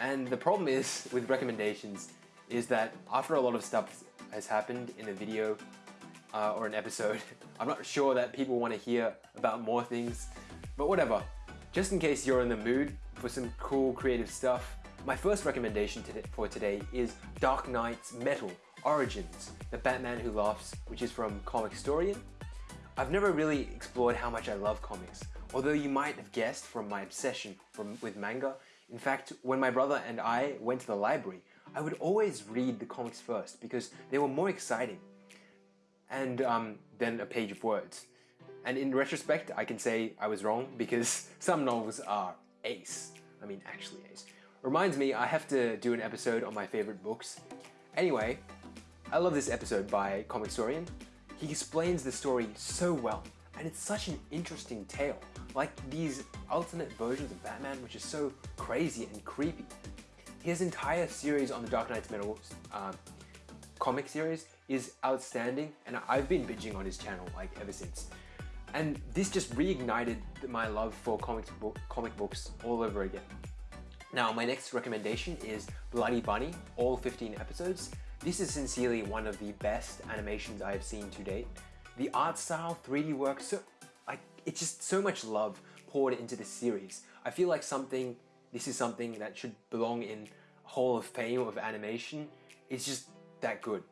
And the problem is with recommendations is that after a lot of stuff has happened in a video uh, or an episode, I'm not sure that people want to hear about more things, but whatever. Just in case you're in the mood for some cool creative stuff, my first recommendation for today is Dark Nights Metal Origins, The Batman Who Laughs, which is from Comicstorian. I've never really explored how much I love comics, although you might have guessed from my obsession from, with manga. In fact, when my brother and I went to the library, I would always read the comics first because they were more exciting and um, than a page of words. And in retrospect, I can say I was wrong because some novels are ace. I mean, actually ace. Reminds me, I have to do an episode on my favorite books. Anyway, I love this episode by Comicstorian. He explains the story so well, and it's such an interesting tale. Like these alternate versions of Batman, which is so crazy and creepy. His entire series on the Dark Nights Metal uh, comic series is outstanding and I've been binging on his channel like ever since. And this just reignited my love for comic, book, comic books all over again. Now my next recommendation is Bloody Bunny, all 15 episodes. This is sincerely one of the best animations I have seen to date. The art style, 3D work, so like it's just so much love poured into this series. I feel like something this is something that should belong in Hall of Fame of animation. It's just that good.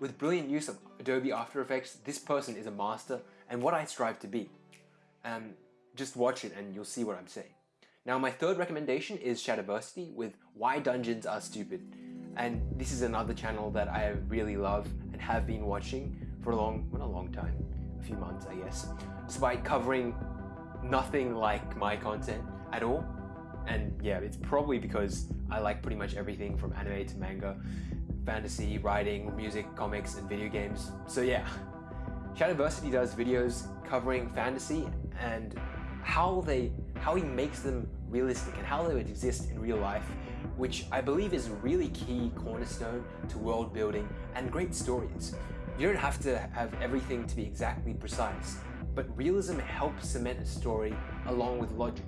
With brilliant use of Adobe After Effects, this person is a master and what I strive to be. Um, just watch it and you'll see what I'm saying. Now my third recommendation is Shadiversity with Why Dungeons Are Stupid. And this is another channel that I really love and have been watching for a long, well, a long time, a few months I guess, despite covering nothing like my content at all. And yeah, it's probably because I like pretty much everything from anime to manga. fantasy, writing, music, comics, and video games. So yeah, Shadiversity does videos covering fantasy and how they how he makes them realistic and how they would exist in real life, which I believe is a really key cornerstone to world building and great stories. You don't have to have everything to be exactly precise, but realism helps cement a story along with logic.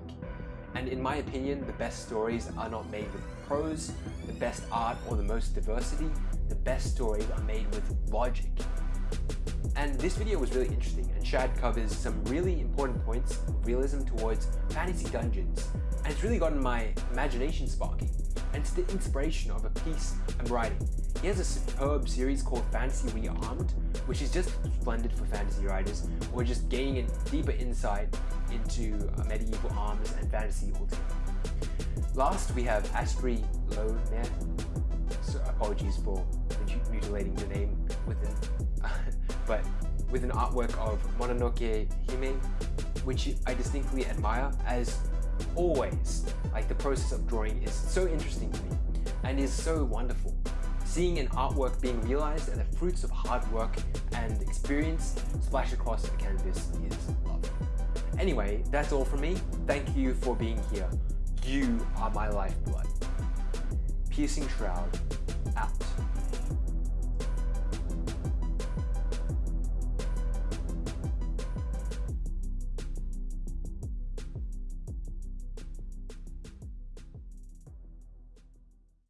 And in my opinion, the best stories are not made with prose, the best art, or the most diversity. The best stories are made with logic. And this video was really interesting and Shad covers some really important points of realism towards fantasy dungeons and it's really gotten my imagination sparking and it's the inspiration of a piece I'm writing. He has a superb series called Fantasy Rearmed which is just splendid for fantasy writers or just gaining a deeper insight into uh, medieval arms and fantasy altogether. Last we have Astri Loman, so apologies for mutilating your name with an but with an artwork of Mononoke Hime, which I distinctly admire as always. Like the process of drawing is so interesting to me and is so wonderful. Seeing an artwork being realized and the fruits of hard work and experience splash across the canvas is love. Anyway, that's all from me. Thank you for being here. You are my lifeblood. Piercing Shroud, out.